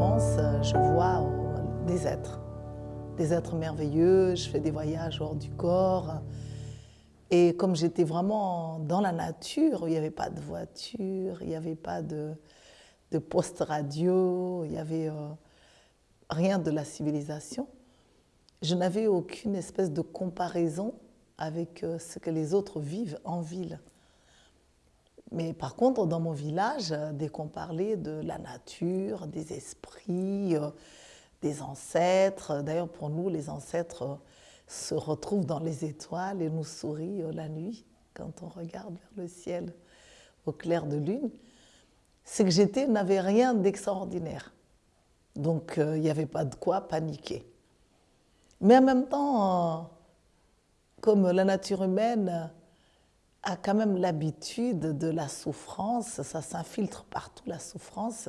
enfance, je vois des êtres, des êtres merveilleux, je fais des voyages hors du corps. Et comme j'étais vraiment dans la nature, il n'y avait pas de voiture, il n'y avait pas de, de poste radio, il n'y avait euh, rien de la civilisation, je n'avais aucune espèce de comparaison avec euh, ce que les autres vivent en ville. Mais par contre, dans mon village, dès qu'on parlait de la nature, des esprits, euh, des ancêtres, d'ailleurs pour nous, les ancêtres se retrouvent dans les étoiles et nous sourient la nuit quand on regarde vers le ciel au clair de lune, c'est que j'étais n'avait rien d'extraordinaire. Donc euh, il n'y avait pas de quoi paniquer. Mais en même temps, comme la nature humaine a quand même l'habitude de la souffrance, ça s'infiltre partout la souffrance,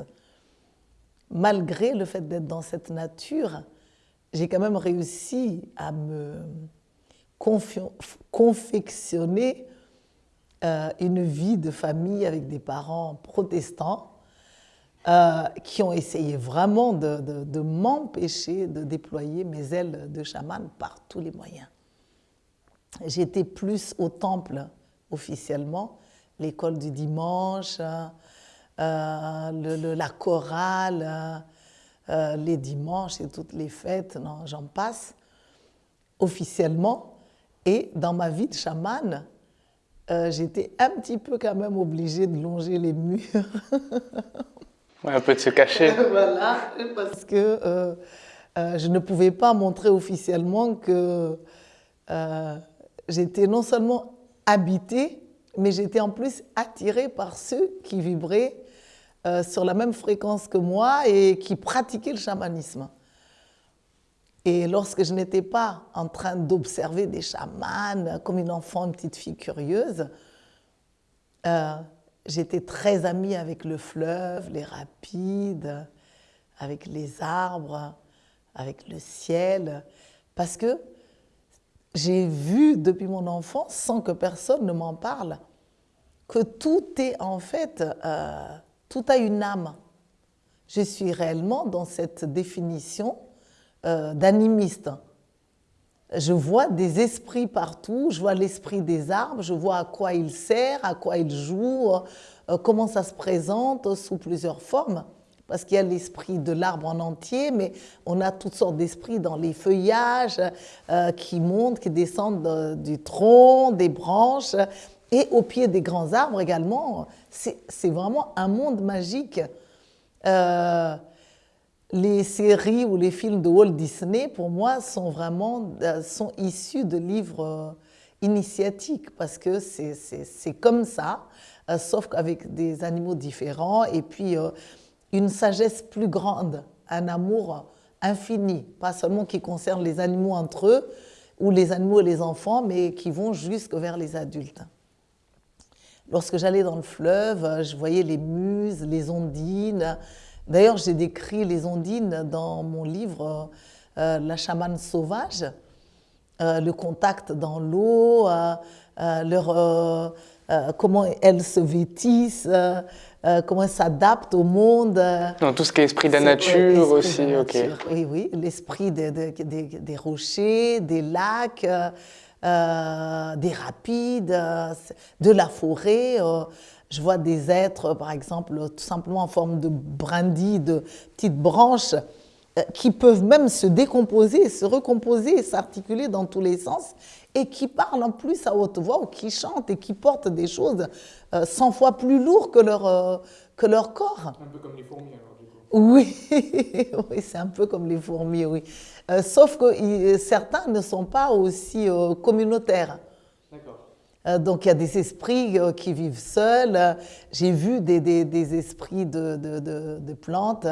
malgré le fait d'être dans cette nature, j'ai quand même réussi à me confectionner euh, une vie de famille avec des parents protestants euh, qui ont essayé vraiment de, de m'empêcher de déployer mes ailes de chaman par tous les moyens. J'étais plus au temple officiellement, l'école du dimanche, euh, le, la chorale, euh, les dimanches et toutes les fêtes, j'en passe, officiellement. Et dans ma vie de chamane, euh, j'étais un petit peu quand même obligée de longer les murs. un peu de se cacher. voilà, parce que je ne pouvais pas montrer officiellement que j'étais non seulement habitée, mais j'étais en plus attirée par ceux qui vibraient euh, sur la même fréquence que moi et qui pratiquaient le chamanisme. Et lorsque je n'étais pas en train d'observer des chamans comme une enfant, une petite fille curieuse, euh, j'étais très amie avec le fleuve, les rapides, avec les arbres, avec le ciel, parce que j'ai vu depuis mon enfance, sans que personne ne m'en parle, que tout est en fait, euh, tout a une âme. Je suis réellement dans cette définition euh, d'animiste. Je vois des esprits partout, je vois l'esprit des arbres, je vois à quoi il sert, à quoi il joue, euh, comment ça se présente sous plusieurs formes parce qu'il y a l'esprit de l'arbre en entier, mais on a toutes sortes d'esprits dans les feuillages euh, qui montent, qui descendent du tronc, des branches, et au pied des grands arbres également. C'est vraiment un monde magique. Euh, les séries ou les films de Walt Disney, pour moi, sont vraiment euh, sont issus de livres initiatiques, parce que c'est comme ça, sauf qu'avec des animaux différents, et puis une sagesse plus grande, un amour infini, pas seulement qui concerne les animaux entre eux, ou les animaux et les enfants, mais qui vont jusque vers les adultes. Lorsque j'allais dans le fleuve, je voyais les muses, les ondines. D'ailleurs, j'ai décrit les ondines dans mon livre euh, La chamane sauvage, euh, le contact dans l'eau, euh, leur, comment elles se vêtissent, euh, comment elle s'adapte au monde. Dans tout ce qui est esprit de la nature aussi, ok. Oui, oui, l'esprit des rochers, des lacs, euh, des rapides, de la forêt. Euh, je vois des êtres, par exemple, tout simplement en forme de brindilles, de petites branches, qui peuvent même se décomposer, se recomposer, s'articuler dans tous les sens et qui parlent en plus à haute voix ou qui chantent et qui portent des choses 100 euh, fois plus lourdes que leur, euh, que leur corps. Un peu comme les fourmis alors. Oui, oui c'est un peu comme les fourmis, oui. Euh, sauf que certains ne sont pas aussi communautaires. D'accord. donc il y a des esprits qui vivent seuls. J'ai vu des, des, des esprits de, de, de, de, plantes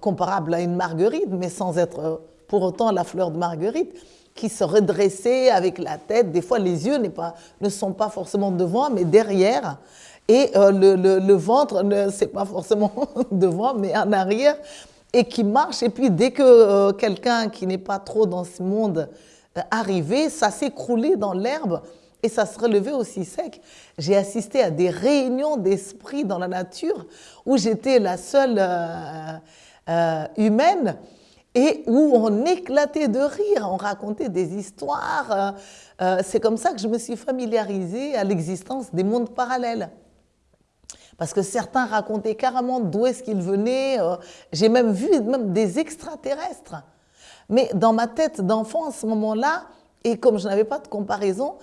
comparables à une marguerite, mais sans être pour autant la fleur de marguerite qui se redressait avec la tête. Des fois, les yeux pas, ne sont pas forcément devant, mais derrière. Et euh, le, le, ventre, ce n'est pas forcément devant, mais en arrière. Et qui marche. Et puis, dès que euh, quelqu'un qui n'est pas trop dans ce monde euh, arrivait, ça s'écroulait dans l'herbe et ça se relevait aussi sec. J'ai assisté à des réunions d'esprit dans la nature où j'étais la seule humaine et où on éclatait de rire, on racontait des histoires. C'est comme ça que je me suis familiarisée à l'existence des mondes parallèles. Parce que certains racontaient carrément d'où est-ce qu'ils venaient. J'ai même vu même des extraterrestres. Mais dans ma tête d'enfant, à ce moment-là, et comme je n'avais pas de comparaison,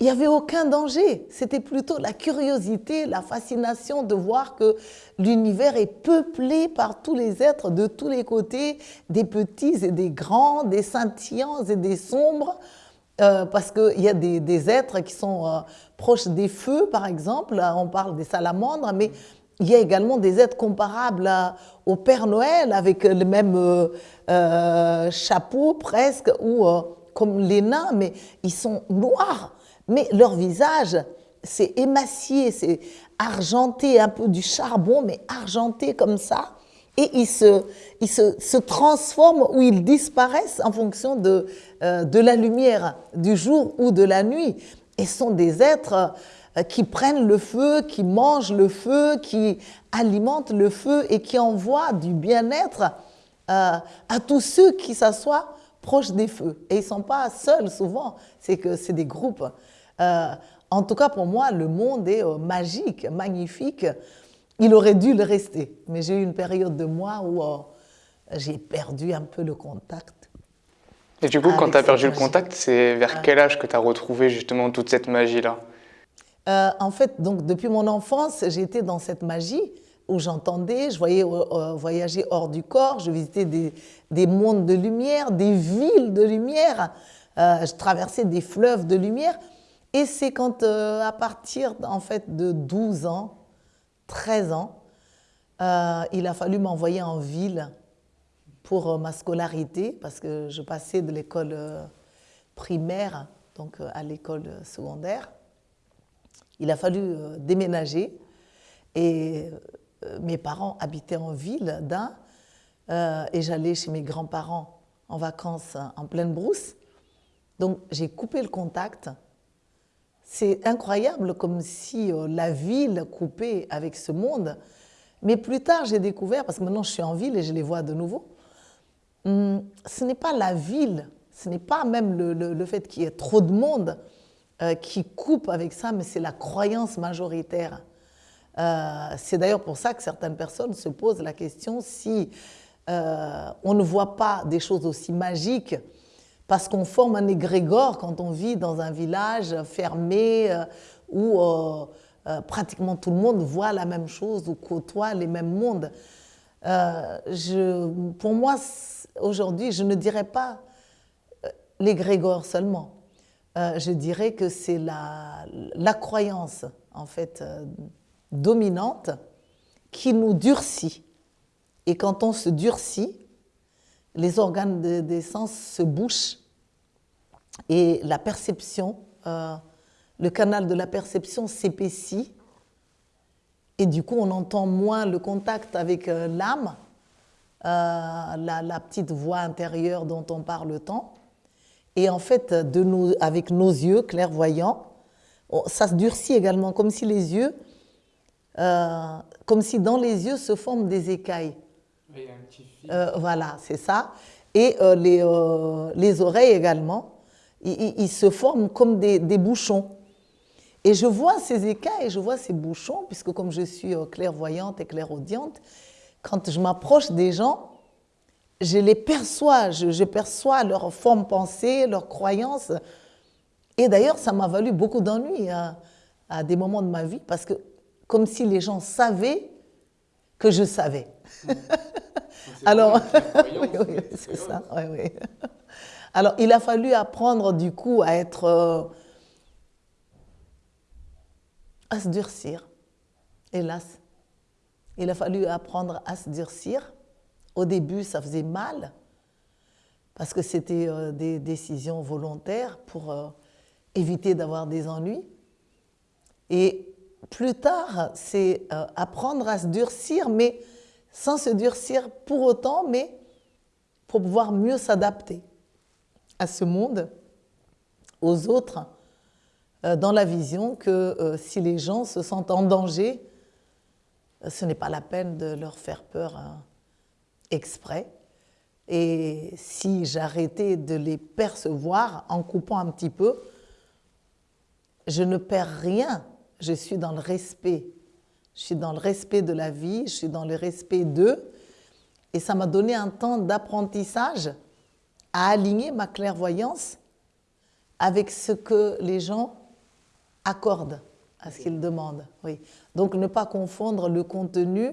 il n'y avait aucun danger. C'était plutôt la curiosité, la fascination de voir que l'univers est peuplé par tous les êtres de tous les côtés, des petits et des grands, des scintillants et des sombres, euh, parce qu'il y a des, êtres qui sont euh, proches des feux, par exemple, on parle des salamandres, mais il y a également des êtres comparables au Père Noël, avec le même euh, chapeau presque, ou comme les nains, mais ils sont noirs mais leur visage, c'est émacié, c'est argenté, un peu du charbon, mais argenté comme ça. Et ils se, ils se, transforment ou ils disparaissent en fonction de, euh, de la lumière du jour ou de la nuit. Et sont des êtres euh, qui prennent le feu, qui mangent le feu, qui alimentent le feu et qui envoient du bien-être euh, à tous ceux qui s'assoient proches des feux. Et ils ne sont pas seuls souvent, c'est que c'est des groupes. Euh, en tout cas, pour moi, le monde est euh, magique, magnifique. Il aurait dû le rester. Mais j'ai eu une période de mois où euh, j'ai perdu un peu le contact. Et du coup, quand tu as perdu le contact, c'est vers quel âge que tu as retrouvé justement toute cette magie-là? En fait, donc, depuis mon enfance, j'étais dans cette magie où j'entendais, je voyais voyager hors du corps, je visitais des, des, mondes de lumière, des villes de lumière, je traversais des fleuves de lumière. Et c'est quand, euh, à partir en fait, de 12 ans, 13 ans, euh, il a fallu m'envoyer en ville pour euh, ma scolarité, parce que je passais de l'école primaire donc à l'école secondaire. Il a fallu déménager et mes parents habitaient en ville d'un et j'allais chez mes grands-parents en vacances en pleine brousse. Donc j'ai coupé le contact c'est incroyable comme si euh, la ville coupait avec ce monde. Mais plus tard, j'ai découvert, parce que maintenant je suis en ville et je les vois de nouveau, hum, ce n'est pas la ville, ce n'est pas même le, fait qu'il y ait trop de monde euh, qui coupe avec ça, mais c'est la croyance majoritaire. Euh, c'est d'ailleurs pour ça que certaines personnes se posent la question si on ne voit pas des choses aussi magiques parce qu'on forme un égrégore quand on vit dans un village fermé euh, où euh, euh, pratiquement tout le monde voit la même chose ou côtoie les mêmes mondes. Pour moi, aujourd'hui, je ne dirais pas l'égrégore seulement. je dirais que c'est la, la, croyance, en fait, dominante qui nous durcit. Et quand on se durcit, les organes des sens se bouchent et la perception, euh, le canal de la perception s'épaissit et du coup on entend moins le contact avec euh, l'âme, euh, la, petite voix intérieure dont on parle tant. Et en fait, de avec nos yeux clairvoyants, ça se durcit également, comme si les yeux, comme si dans les yeux se forment des écailles. Un petit fil. voilà, c'est ça. Et les, les oreilles également ils, se forment comme des, bouchons. Et je vois ces écailles, je vois ces bouchons, puisque comme je suis euh, clairvoyante et clairaudiente, quand je m'approche des gens, je les perçois, je, perçois leur forme pensée, leurs croyances. Et d'ailleurs, ça m'a valu beaucoup d'ennuis à, à, des moments de ma vie, parce que comme si les gens savaient que je savais. Alors, oui, oui, c'est ça, oui, oui. Alors, il a fallu apprendre du coup à être. Euh, à se durcir, hélas. Il a fallu apprendre à se durcir. Au début, ça faisait mal, parce que c'était euh, des décisions volontaires pour euh, éviter d'avoir des ennuis. Et plus tard, c'est apprendre à se durcir, mais sans se durcir pour autant, mais pour pouvoir mieux s'adapter à ce monde, aux autres, euh, dans la vision que euh, si les gens se sentent en danger, euh, ce n'est pas la peine de leur faire peur exprès. Et si j'arrêtais de les percevoir en coupant un petit peu, je ne perds rien. Je suis dans le respect. Je suis dans le respect de la vie, je suis dans le respect d'eux. Et ça m'a donné un temps d'apprentissage à aligner ma clairvoyance avec ce que les gens accordent à ce qu'ils demandent. Oui. Donc ne pas confondre le contenu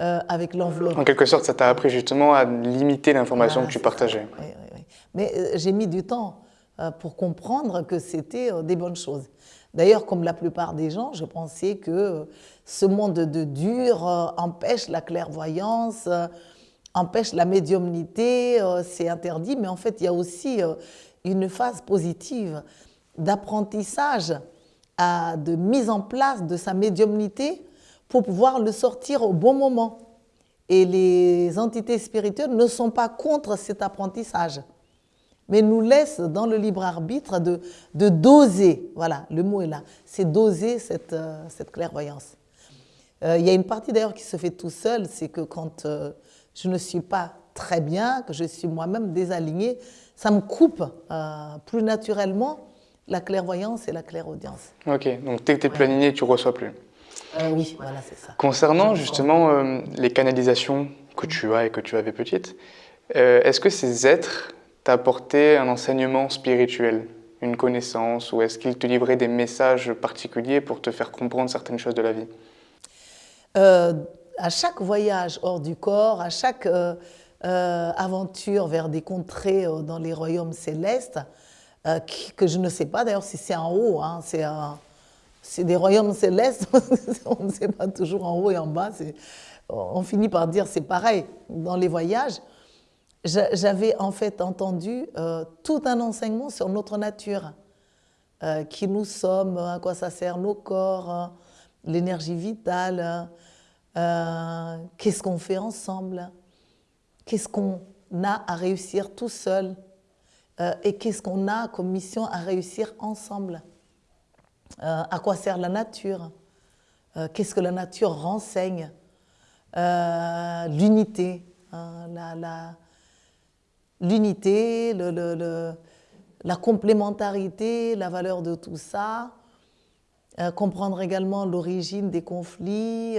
euh, avec l'enveloppe. En quelque sorte, ça t'a appris justement à limiter l'information que tu partageais. Oui, oui, Mais euh, j'ai mis du temps euh, pour comprendre que c'était des bonnes choses. D'ailleurs, comme la plupart des gens, je pensais que ce monde de dur empêche la clairvoyance, empêche la médiumnité, c'est interdit, mais en fait, il y a aussi une phase positive d'apprentissage, de mise en place de sa médiumnité pour pouvoir le sortir au bon moment. Et les entités spirituelles ne sont pas contre cet apprentissage, mais nous laissent dans le libre arbitre de, de doser, voilà, le mot est là, c'est doser cette, euh, cette clairvoyance. Euh, il y a une partie d'ailleurs qui se fait tout seul, c'est que quand euh, je ne suis pas très bien, que je suis moi-même désalignée, ça me coupe plus naturellement la clairvoyance et la clairaudience. Ok, donc dès que tu es plus aligné, tu ne reçois plus. Euh, oui, voilà, c'est ça. Concernant justement euh, les canalisations que tu as et que tu avais petite, euh, est-ce que ces êtres t'apportaient un enseignement spirituel, une connaissance, ou est-ce qu'ils te livraient des messages particuliers pour te faire comprendre certaines choses de la vie? À chaque voyage hors du corps, à chaque aventure vers des contrées dans les royaumes célestes, que je ne sais pas d'ailleurs si c'est en haut, hein, c'est des royaumes célestes, on ne sait pas toujours en haut et en bas, on finit par dire c'est pareil. Dans les voyages, j'avais en fait entendu euh, tout un enseignement sur notre nature, euh, qui nous sommes, à quoi ça sert nos corps, euh, l'énergie vitale, qu'est-ce qu'on fait ensemble, qu'est-ce qu'on a à réussir tout seul, et qu'est-ce qu'on a comme mission à réussir ensemble? Euh, à quoi sert la nature, euh, qu'est-ce que la nature renseigne, euh, l'unité, hein, l'unité, la complémentarité, la valeur de tout ça, comprendre également l'origine des conflits,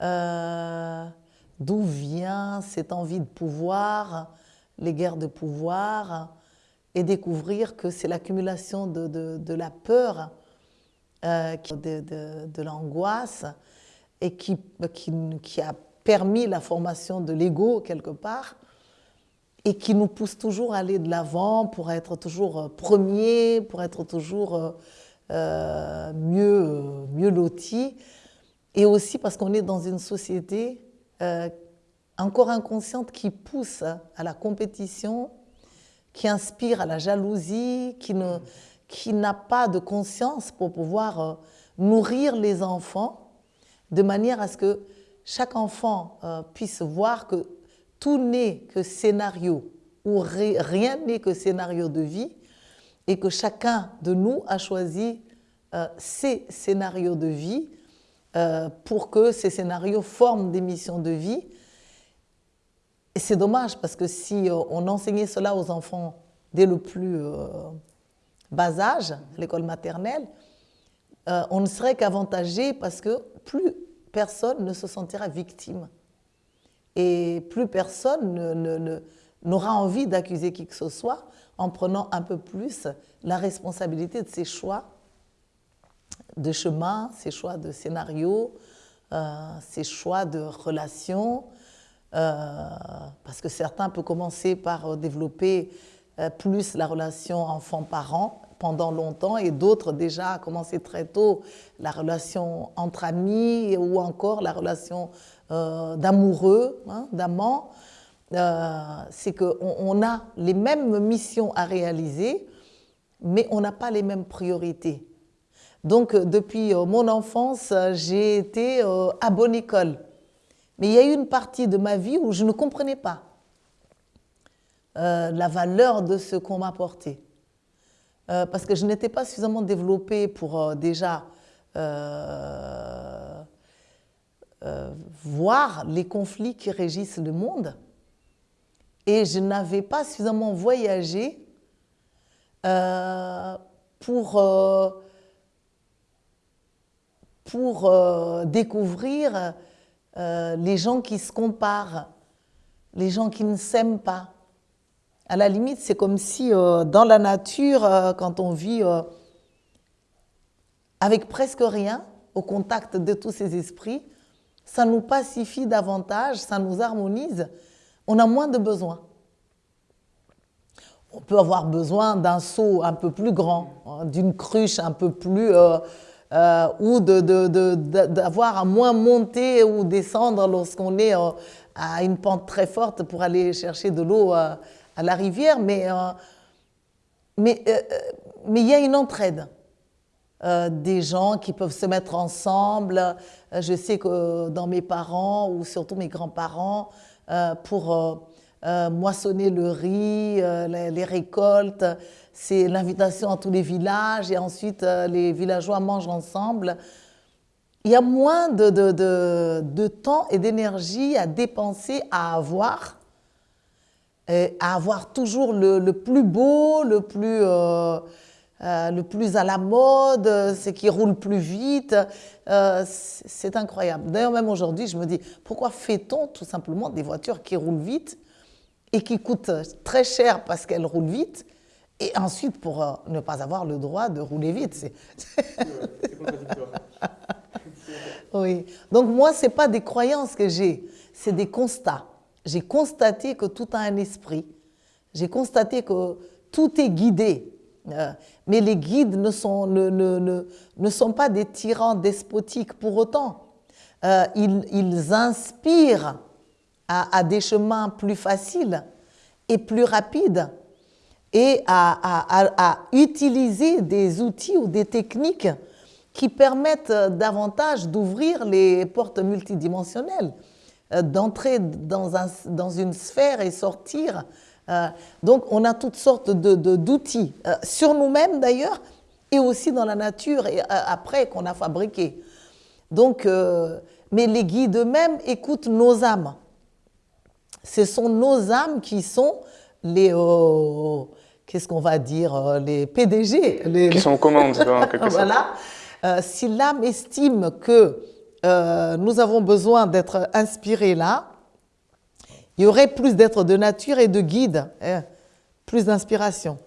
d'où vient cette envie de pouvoir, les guerres de pouvoir, et découvrir que c'est l'accumulation de, la peur euh, de, l'angoisse et qui, qui, a permis la formation de l'ego quelque part et qui nous pousse toujours à aller de l'avant pour être toujours euh, premier, pour être toujours euh, mieux, mieux. Et aussi parce qu'on est dans une société encore inconsciente qui pousse à la compétition, qui inspire à la jalousie, qui n'a pas de conscience pour pouvoir euh, nourrir les enfants de manière à ce que chaque enfant euh, puisse voir que tout n'est que scénario ou rien n'est que scénario de vie et que chacun de nous a choisi euh, ses scénarios de vie pour que ces scénarios forment des missions de vie. Et c'est dommage parce que si on enseignait cela aux enfants dès le plus bas âge, l'école maternelle, euh, on ne serait qu'avantagé parce que plus personne ne se sentira victime. Et plus personne n'aura envie d'accuser qui que ce soit en prenant un peu plus la responsabilité de ses choix de chemin, ses choix de scénario, euh, ses choix de relations. Euh, parce que certains peuvent commencer par développer euh, plus la relation enfant-parent pendant longtemps et d'autres déjà a commencé très tôt la relation entre amis ou encore la relation euh, d'amoureux, hein, d'amants. Euh, c'est qu'on on a les mêmes missions à réaliser, mais on n'a pas les mêmes priorités. Donc depuis mon enfance, j'ai été à bonne école. Mais il y a eu une partie de ma vie où je ne comprenais pas. Euh, la valeur de ce qu'on m'a apporté. Euh, parce que je n'étais pas suffisamment développée pour euh, déjà voir les conflits qui régissent le monde. Et je n'avais pas suffisamment voyagé pour, pour découvrir les gens qui se comparent, les gens qui ne s'aiment pas. À la limite, c'est comme si dans la nature, quand on vit avec presque rien, au contact de tous ces esprits, ça nous pacifie davantage, ça nous harmonise, on a moins de besoins. On peut avoir besoin d'un seau un peu plus grand, hein, d'une cruche un peu plus... Euh, euh, ou d'avoir à moins monter ou descendre lorsqu'on est euh, à une pente très forte pour aller chercher de l'eau à la rivière, mais mais mais il y a une entraide. Euh, des gens qui peuvent se mettre ensemble. Euh, je sais que dans mes parents ou surtout mes grands-parents, euh, moissonner le riz, les, récoltes, c'est l'invitation à tous les villages et ensuite les villageois mangent ensemble. Il y a moins de, de, temps et d'énergie à dépenser, à avoir, à avoir toujours le, le plus beau, le plus euh, le plus à la mode, c'est qui roule plus vite. Euh, c'est incroyable. D'ailleurs, même aujourd'hui, je me dis, pourquoi fait-on tout simplement des voitures qui roulent vite et qui coûtent très cher parce qu'elles roulent vite et ensuite pour euh, ne pas avoir le droit de rouler vite C'est oui. Donc moi, ce n'est pas des croyances que j'ai, c'est des constats. J'ai constaté que tout a un esprit. J'ai constaté que tout est guidé euh, mais les guides ne sont, pas des tyrans despotiques pour autant. Euh, ils, inspirent à, des chemins plus faciles et plus rapides et à, utiliser des outils ou des techniques qui permettent davantage d'ouvrir les portes multidimensionnelles, euh, d'entrer dans, un, dans une sphère et sortir euh, donc, on a toutes sortes d'outils, de, euh, sur nous-mêmes d'ailleurs, et aussi dans la nature, et après qu'on a fabriqué. Donc, mais les guides eux-mêmes écoutent nos âmes. Ce sont nos âmes qui sont les, qu'est-ce qu'on va dire, les PDG. Les, qui sont aux commandes, Voilà. si l'âme estime que nous avons besoin d'être inspirés là, il y aurait plus d'êtres de nature et de guide, hein, plus d'inspiration.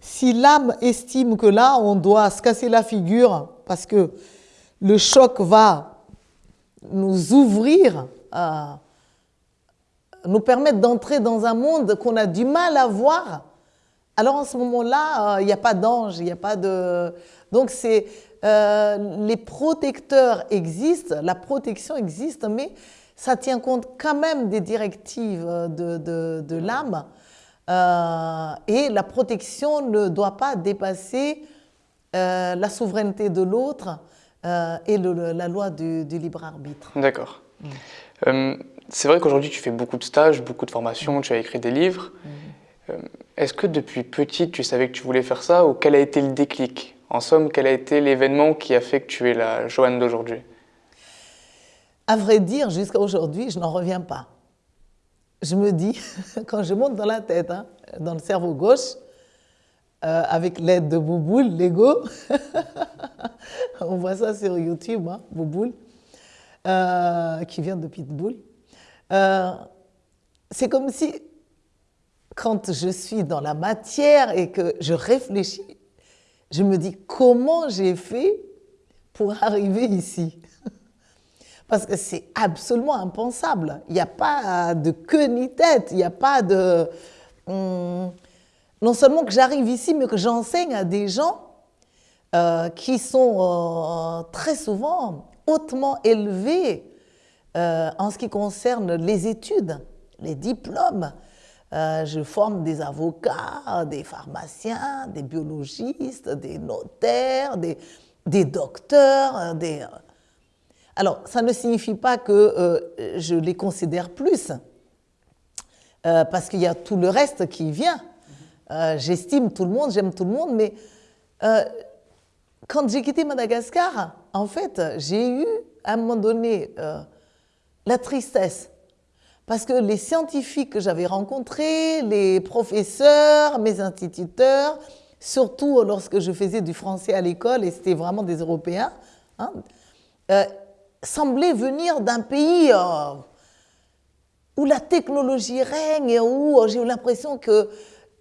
Si l'âme estime que là, on doit se casser la figure parce que le choc va nous ouvrir, nous permettre d'entrer dans un monde qu'on a du mal à voir, alors en ce moment-là, euh, il n'y a pas d'ange, il n'y a pas de... Donc c'est... Euh, les protecteurs existent, la protection existe, mais ça tient compte quand même des directives de, de, l'âme euh, et la protection ne doit pas dépasser euh, la souveraineté de l'autre euh, et la loi du, libre arbitre. D'accord. Mm. C'est vrai qu'aujourd'hui tu fais beaucoup de stages, beaucoup de formations, tu as écrit des livres. Mm. Est-ce que depuis petite tu savais que tu voulais faire ça ou quel a été le déclic? En somme, quel a été l'événement qui a fait que tu es la Joanne d'aujourd'hui? À vrai dire, jusqu'à aujourd'hui, je n'en reviens pas. Je me dis, quand je monte dans la tête, hein, dans le cerveau gauche, euh, avec l'aide de Bouboule, Lego, on voit ça sur YouTube, hein, Bouboule, euh, qui vient de Pitbull. Euh, c'est comme si, quand je suis dans la matière et que je réfléchis, je me dis comment j'ai fait pour arriver ici? Parce que c'est absolument impensable. Il n'y a pas de queue ni tête, il n'y a pas de... Hum, non seulement que j'arrive ici, mais que j'enseigne à des gens euh, qui sont euh, très souvent hautement élevés euh, en ce qui concerne les études, les diplômes. je forme des avocats, des pharmaciens, des biologistes, des notaires, des, des docteurs, des alors, ça ne signifie pas que euh, je les considère plus, euh, parce qu'il y a tout le reste qui vient. Euh, j'estime tout le monde, j'aime tout le monde, mais quand j'ai quitté Madagascar, en fait, j'ai eu à un moment donné la tristesse. Parce que les scientifiques que j'avais rencontrés, les professeurs, mes instituteurs, surtout lorsque je faisais du français à l'école, et c'était vraiment des Européens, hein, euh, semblaient venir d'un pays euh, où la technologie règne, et où euh, j'ai eu l'impression qu'il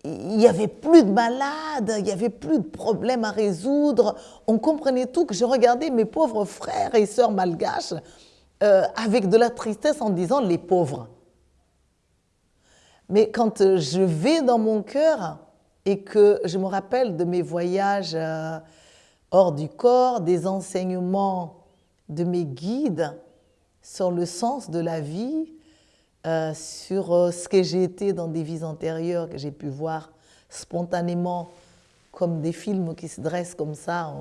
n'y avait plus de malades, il n'y avait plus de problèmes à résoudre. On comprenait tout, que je regardais mes pauvres frères et sœurs malgaches avec de la tristesse en disant les pauvres. Mais quand je vais dans mon cœur et que je me rappelle de mes voyages euh, hors du corps, des enseignements de mes guides sur le sens de la vie, euh, sur euh, ce que j'ai été dans des vies antérieures, que j'ai pu voir spontanément comme des films qui se dressent comme ça,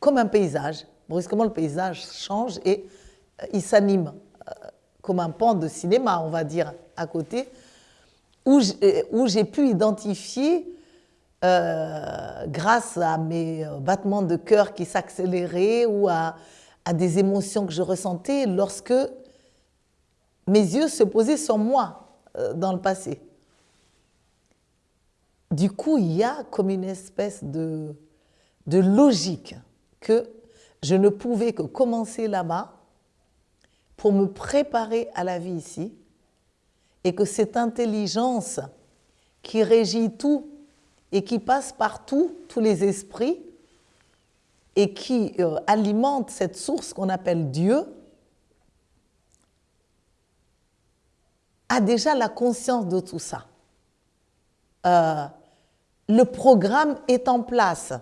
comme un paysage. Brusquement, le paysage change et il s'anime comme un pan de cinéma, on va dire, à côté, où j'ai pu identifier, euh, grâce à mes euh, battements de cœur qui s'accéléraient ou à, des émotions que je ressentais lorsque mes yeux se posaient sur moi euh, dans le passé. Du coup, il y a comme une espèce de, de logique que je ne pouvais que commencer là-bas pour me préparer à la vie ici et que cette intelligence qui régit tout et qui passe partout, tous les esprits, et qui euh, alimente cette source qu'on appelle Dieu, a déjà la conscience de tout ça. Euh, le programme est en place,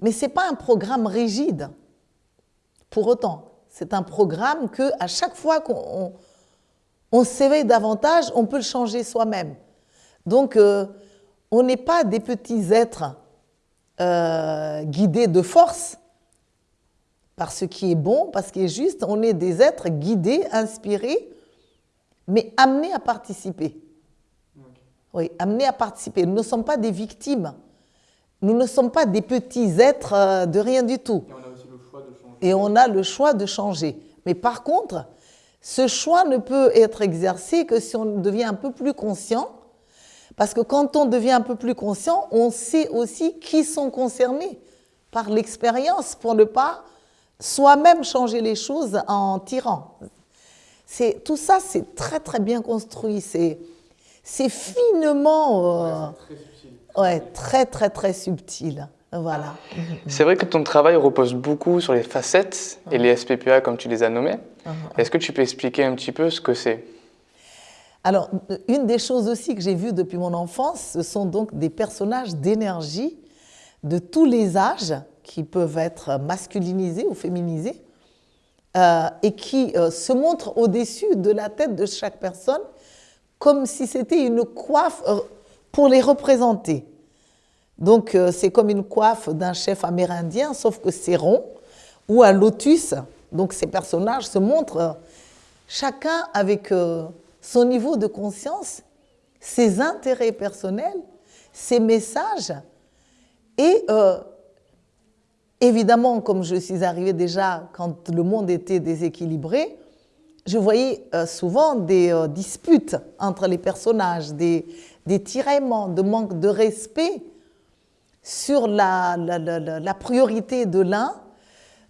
mais ce n'est pas un programme rigide, pour autant. C'est un programme que à chaque fois qu'on on, s'éveille davantage, on peut le changer soi-même. Donc, euh, on n'est pas des petits êtres euh, guidés de force par ce qui est bon, par ce qui est juste. On est des êtres guidés, inspirés, mais amenés à participer. Oui, amenés à participer. Nous ne sommes pas des victimes. Nous ne sommes pas des petits êtres euh, de rien du tout et on a le choix de changer. Mais par contre, ce choix ne peut être exercé que si on devient un peu plus conscient, parce que quand on devient un peu plus conscient, on sait aussi qui sont concernés par l'expérience pour ne pas soi-même changer les choses en tirant. Tout ça, c'est très très bien construit, c'est finement... Euh, ouais, très très très subtil. Voilà. C'est vrai que ton travail repose beaucoup sur les facettes et les SPPA comme tu les as. Uh-huh. Est-ce que tu peux expliquer un petit peu ce que c'est? Alors, une des choses aussi que j'ai vues depuis mon enfance, ce sont donc des personnages d'énergie de tous les âges qui peuvent être masculinisés ou féminisés euh, et qui euh, se montrent au-dessus de la tête de chaque personne comme si c'était une coiffe euh, pour les représenter. Donc euh, c'est comme une coiffe d'un chef amérindien, sauf que c'est rond, ou un lotus. Donc ces personnages se montrent euh, chacun avec euh, son niveau de conscience, ses intérêts personnels, ses messages. Et évidemment, comme je suis arrivée déjà quand le monde était déséquilibré, je voyais souvent des disputes entre les personnages, des, des tiraillements, de manque de respect sur la, priorité de l'un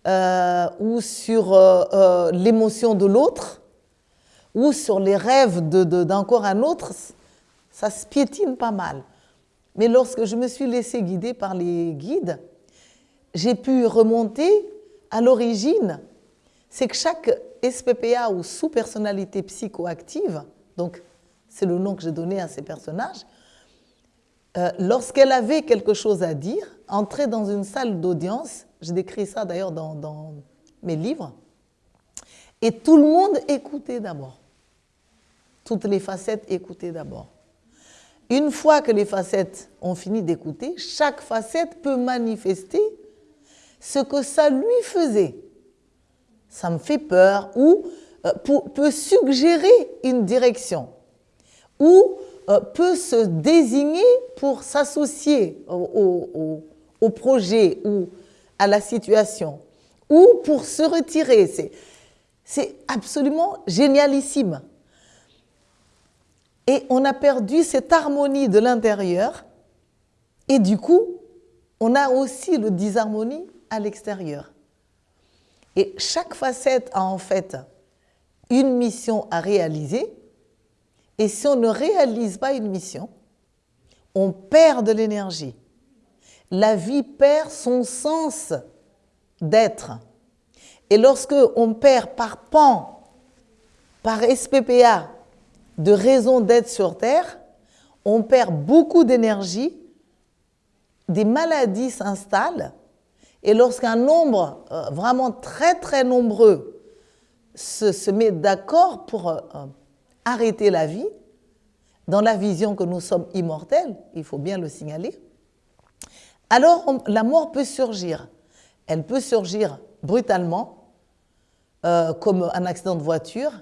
euh, ou sur euh, euh, l'émotion de l'autre ou sur les rêves d'encore un autre, ça se piétine pas mal. Mais lorsque je me suis laissée guider par les guides, j'ai pu remonter à l'origine. C'est que chaque SPPA ou sous-personnalité psychoactive, donc c'est le nom que j'ai donné à ces personnages, euh, lorsqu'elle avait quelque chose à dire, entrait dans une salle d'audience, j'ai décrit ça d'ailleurs dans, mes livres, et tout le monde écoutait d'abord. Toutes les facettes écoutaient d'abord. Une fois que les facettes ont fini d'écouter, chaque facette peut manifester ce que ça lui faisait. Ça me fait peur ou euh, peut suggérer une direction ou euh, peut se désigner pour s'associer au, projet ou à la situation, ou pour se retirer. C'est absolument génialissime. Et on a perdu cette harmonie de l'intérieur. Et du coup, on a aussi le disharmonie à l'extérieur. Et chaque facette a en fait une mission à réaliser. Et si on ne réalise pas une mission, on perd de l'énergie. La vie perd son sens d'être. Et lorsque on perd par pan, par SPPA, de raison d'être sur Terre, on perd beaucoup d'énergie, des maladies s'installent, et lorsqu'un nombre euh, vraiment très très nombreux se, met d'accord pour euh, arrêter la vie, dans la vision que nous sommes immortels, il faut bien le signaler, alors la mort peut surgir. Elle peut surgir brutalement, euh, comme un accident de voiture,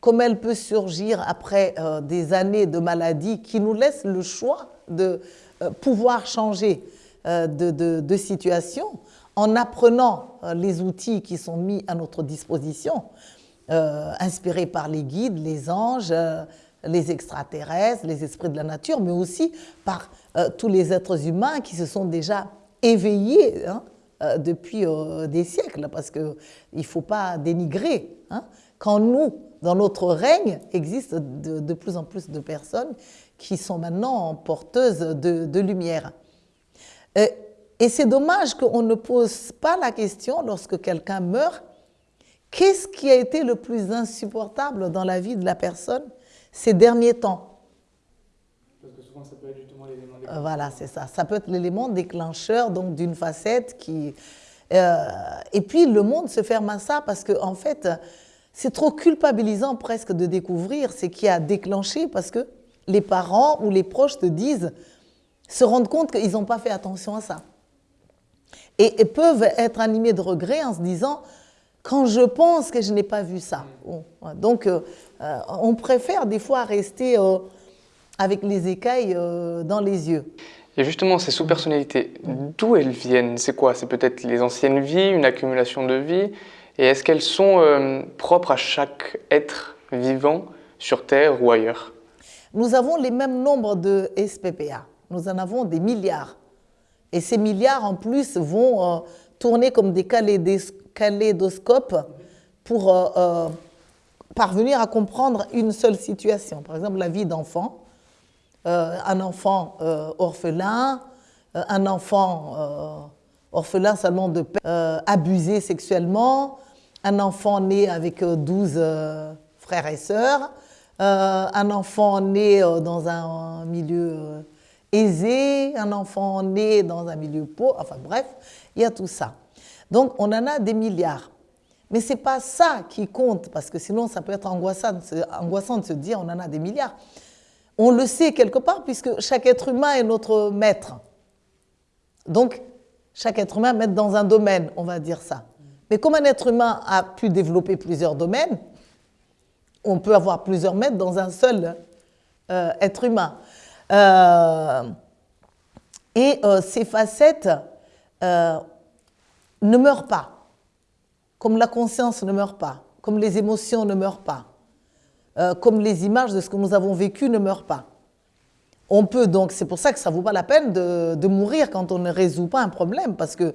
comme elle peut surgir après euh, des années de maladie qui nous laissent le choix de euh, pouvoir changer de, situation en apprenant les outils qui sont mis à notre disposition, inspirés par les guides, les anges, les extraterrestres, les esprits de la nature, mais aussi par tous les êtres humains qui se sont déjà éveillés hein, depuis des siècles, parce qu'il ne faut pas dénigrer. Hein, quand nous, dans notre règne, existent de, plus en plus de personnes qui sont maintenant porteuses de, lumière. Euh, et, c'est dommage qu'on ne pose pas la question lorsque quelqu'un meurt, qu'est-ce qui a été le plus insupportable dans la vie de la personne ces derniers temps Parce que souvent, ça peut être justement l'élément euh, déclencheur. Voilà, c'est ça. Ça peut être l'élément déclencheur donc d'une facette qui... Euh, et puis, le monde se ferme à ça parce qu'en en fait, c'est trop culpabilisant presque de découvrir ce qui a déclenché parce que les parents ou les proches te disent, se rendent compte qu'ils n'ont pas fait attention à ça. Et, peuvent être animés de regret en se disant, quand je pense que je n'ai pas vu ça. Donc, euh, euh, on préfère des fois rester euh, avec les écailles dans les yeux. Et justement, ces sous-personnalités, d'où elles viennent? C'est quoi? C'est peut-être les anciennes vies, une accumulation de vies? Et est-ce qu'elles sont propres à chaque être vivant sur Terre ou ailleurs? Nous avons les mêmes nombres de SPPA. Nous en avons des milliards. Et ces milliards, en plus, vont tourner comme des kaléidoscopes pour euh, parvenir à comprendre une seule situation. Par exemple, la vie d'enfant. un enfant orphelin, un enfant orphelin seulement de père, abusé sexuellement, un enfant né avec 12 euh, euh, frères et sœurs, euh, un enfant né dans un milieu aisé, un enfant né dans un milieu pauvre, enfin bref, il y a tout ça. Donc on en a des milliards. Mais ce n'est pas ça qui compte, parce que sinon ça peut être angoissant, de se dire on en a des milliards. On le sait quelque part, puisque chaque être humain est notre maître. Donc, chaque être humain maître dans un domaine, on va dire ça. Mais comme un être humain a pu développer plusieurs domaines, on peut avoir plusieurs maîtres dans un seul euh, être humain. Euh, et euh, ces facettes ne meurent pas, comme la conscience ne meurt pas, comme les émotions ne meurent pas, comme les images de ce que nous avons vécu ne meurent pas. On peut donc, c'est pour ça que ça ne vaut pas la peine de, de, mourir quand on ne résout pas un problème, parce que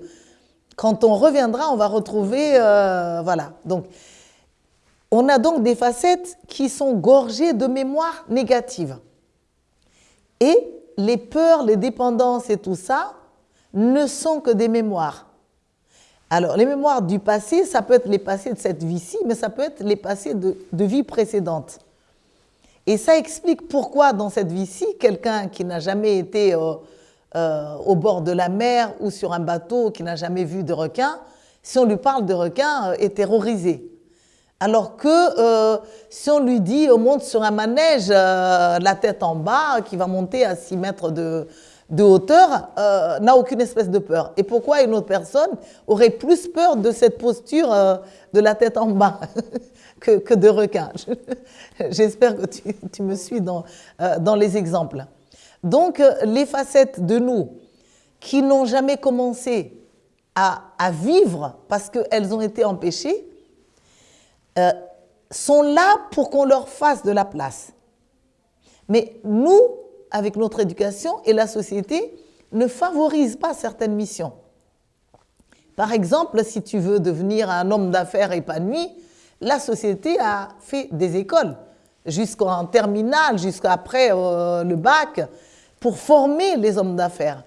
quand on reviendra, on va retrouver, euh, voilà. Donc, on a donc des facettes qui sont gorgées de mémoires négatives. Et les peurs, les dépendances et tout ça ne sont que des mémoires. Alors, les mémoires du passé, ça peut être les passés de cette vie-ci, mais ça peut être les passés de, de vie précédente. Et ça explique pourquoi dans cette vie-ci, quelqu'un qui n'a jamais été euh, euh, au bord de la mer ou sur un bateau qui n'a jamais vu de requin, si on lui parle de requin, euh, est terrorisé. Alors que si on lui dit on monte sur un manège, la tête en bas, qui va monter à 6 mètres de, hauteur, n'a aucune espèce de peur. Et pourquoi une autre personne aurait plus peur de cette posture de la tête en bas que, de requin? J'espère que tu, me suis dans, dans les exemples. Donc, euh, les facettes de nous qui n'ont jamais commencé à, vivre parce qu'elles ont été empêchées, euh, sont là pour qu'on leur fasse de la place. Mais nous, avec notre éducation et la société, ne favorise pas certaines missions. Par exemple, si tu veux devenir un homme d'affaires épanoui, la société a fait des écoles jusqu'en terminale, jusqu'après euh, le bac, pour former les hommes d'affaires,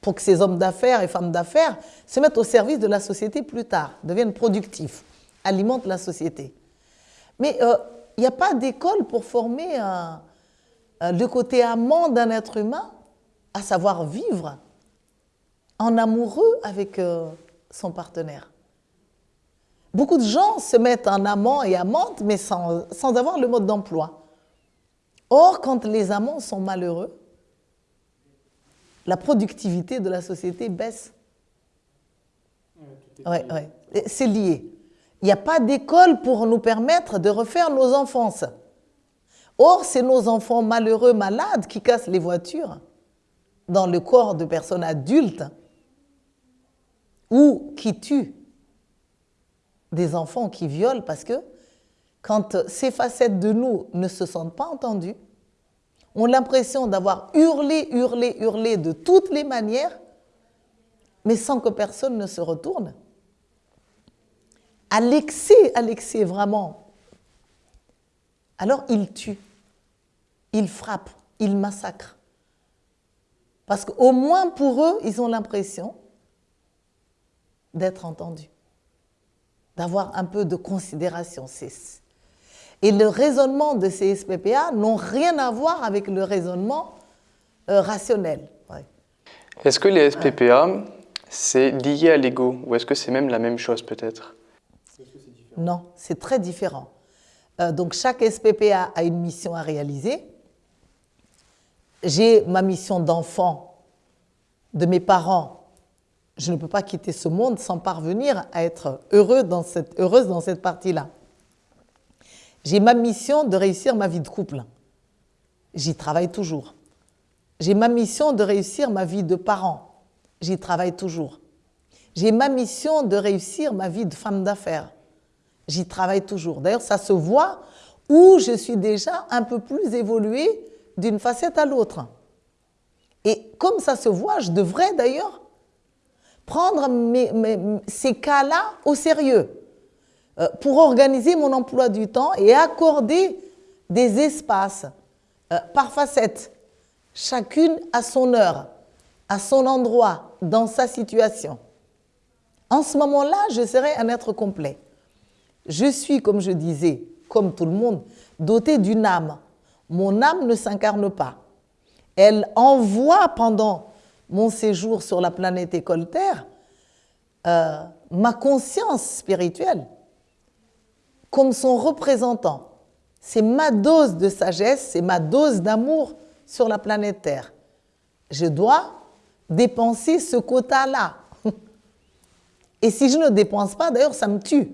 pour que ces hommes d'affaires et femmes d'affaires se mettent au service de la société plus tard, deviennent productifs, alimentent la société. Mais euh, il n'y a pas d'école pour former le côté amant d'un être humain, à savoir vivre en amoureux avec euh, son partenaire. Beaucoup de gens se mettent en amant et amante, mais sans, sans avoir le mode d'emploi. Or, quand les amants sont malheureux, la productivité de la société baisse. Ouais, ouais. C'est lié. Il n'y a pas d'école pour nous permettre de refaire nos enfances. Or, c'est nos enfants malheureux, malades, qui cassent les voitures dans le corps de personnes adultes ou qui tuent des enfants qui violent parce que quand ces facettes de nous ne se sentent pas entendues, ont l'impression d'avoir hurlé, hurlé, hurlé de toutes les manières, mais sans que personne ne se retourne. À l'excès, à l'excès vraiment. Alors ils tuent, ils frappent, ils massacrent. Parce qu'au moins pour eux, ils ont l'impression d'être entendus, d'avoir un peu de considération. Et le raisonnement de ces SPPA n'ont rien à voir avec le raisonnement euh, rationnel. Est-ce que les SPPA, c'est lié à l'ego ou est-ce que c'est même la même chose peut-être? Non, c'est très différent. Euh, donc chaque SPPA a une mission à réaliser. J'ai ma mission d'enfant de mes parents je ne peux pas quitter ce monde sans parvenir à être heureux dans cette, heureuse dans cette partie-là. J'ai ma mission de réussir ma vie de couple. J'y travaille toujours. J'ai ma mission de réussir ma vie de parent. J'y travaille toujours. J'ai ma mission de réussir ma vie de femme d'affaires. J'y travaille toujours. D'ailleurs, ça se voit où je suis déjà un peu plus évoluée d'une facette à l'autre. Et comme ça se voit, je devrais d'ailleurs prendre ces cas-là au sérieux euh, pour organiser mon emploi du temps et accorder des espaces euh, par facette, chacune à son heure, à son endroit, dans sa situation. En ce moment-là, je serai un être complet. Je suis, comme je disais, comme tout le monde, doté d'une âme. Mon âme ne s'incarne pas. Elle envoie pendant mon séjour sur la planète école Terre, euh, ma conscience spirituelle comme son représentant. C'est ma dose de sagesse, c'est ma dose d'amour sur la planète Terre. Je dois dépenser ce quota-là. Et si je ne dépense pas, d'ailleurs, ça me tue.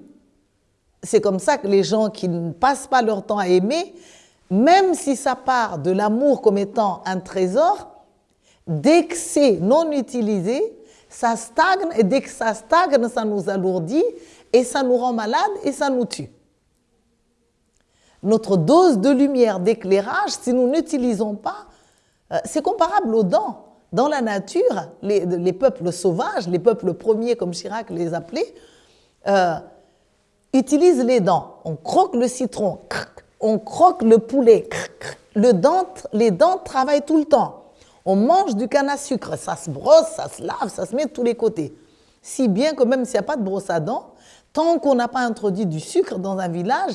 C'est comme ça que les gens qui ne passent pas leur temps à aimer, même si ça part de l'amour comme étant un trésor, Dès que c'est non utilisé, ça stagne et dès que ça stagne, ça nous alourdit et ça nous rend malade et ça nous tue. Notre dose de lumière, d'éclairage, si nous n'utilisons pas, euh, c'est comparable aux dents. Dans la nature, les, peuples sauvages, les peuples premiers comme Chirac les appelait, euh, utilisent les dents. On croque le citron, on croque le poulet, le dent, les dents travaillent tout le temps. On mange du canne à sucre, ça se brosse, ça se lave, ça se met de tous les côtés. Si bien que même s'il n'y a pas de brosse à dents, tant qu'on n'a pas introduit du sucre dans un village,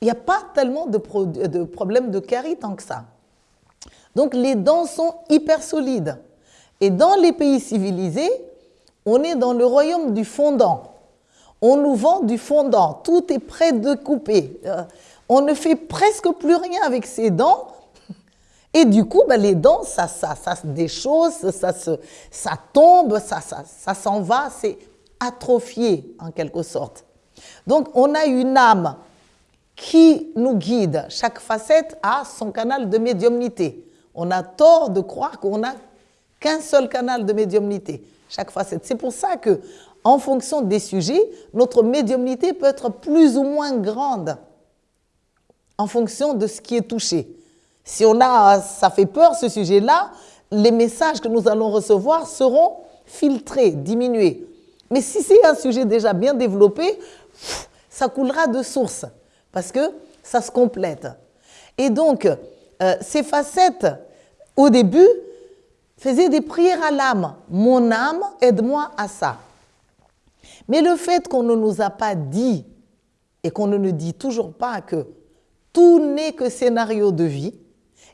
il n'y a pas tellement de, de problèmes de carie tant que ça. Donc les dents sont hyper solides. Et dans les pays civilisés, on est dans le royaume du fondant. On nous vend du fondant, tout est prêt de couper. On ne fait presque plus rien avec ses dents et du coup, ben, les dents, ça, ça, ça se déchausse, ça, se, ça tombe, ça, ça, ça s'en va, c'est atrophié en quelque sorte. Donc, on a une âme qui nous guide. Chaque facette a son canal de médiumnité. On a tort de croire qu'on n'a qu'un seul canal de médiumnité. Chaque facette. C'est pour ça que, en fonction des sujets, notre médiumnité peut être plus ou moins grande en fonction de ce qui est touché. Si on a, ça fait peur ce sujet-là, les messages que nous allons recevoir seront filtrés, diminués. Mais si c'est un sujet déjà bien développé, ça coulera de source parce que ça se complète. Et donc, euh, ces facettes, au début, faisaient des prières à l'âme. Mon âme, aide-moi à ça. Mais le fait qu'on ne nous a pas dit et qu'on ne nous dit toujours pas que tout n'est que scénario de vie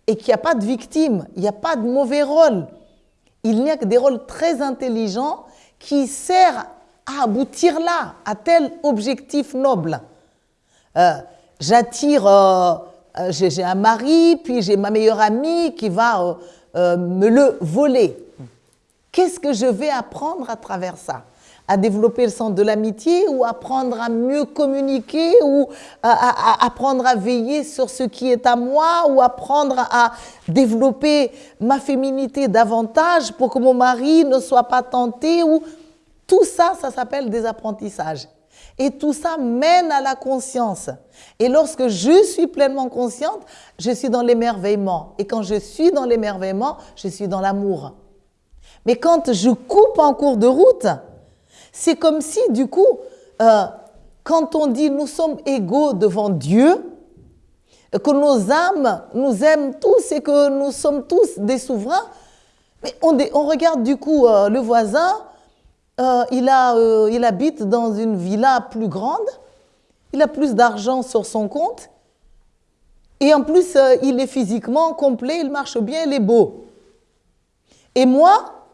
et qu'il n'y a pas de victime, il n'y a pas de mauvais rôle. Il n'y a que des rôles très intelligents qui servent à aboutir là, à tel objectif noble. Euh, j'attire, euh, euh, j'ai un mari, puis j'ai ma meilleure amie qui va me le voler. Qu'est-ce que je vais apprendre à travers ça? À développer le sens de l'amitié ou apprendre à mieux communiquer ou à, apprendre à veiller sur ce qui est à moi ou apprendre à développer ma féminité davantage pour que mon mari ne soit pas tenté ou tout ça, ça s'appelle des apprentissages. Et tout ça mène à la conscience. Et lorsque je suis pleinement consciente, je suis dans l'émerveillement. Et quand je suis dans l'émerveillement, je suis dans l'amour. Mais quand je coupe en cours de route, c'est comme si, du coup, euh, quand on dit nous sommes égaux devant Dieu, que nos âmes nous aiment tous et que nous sommes tous des souverains, mais on, regarde du coup euh, le voisin, euh, il, euh, il habite dans une villa plus grande, il a plus d'argent sur son compte, et en plus, euh, il est physiquement complet, il marche bien, il est beau. Et moi,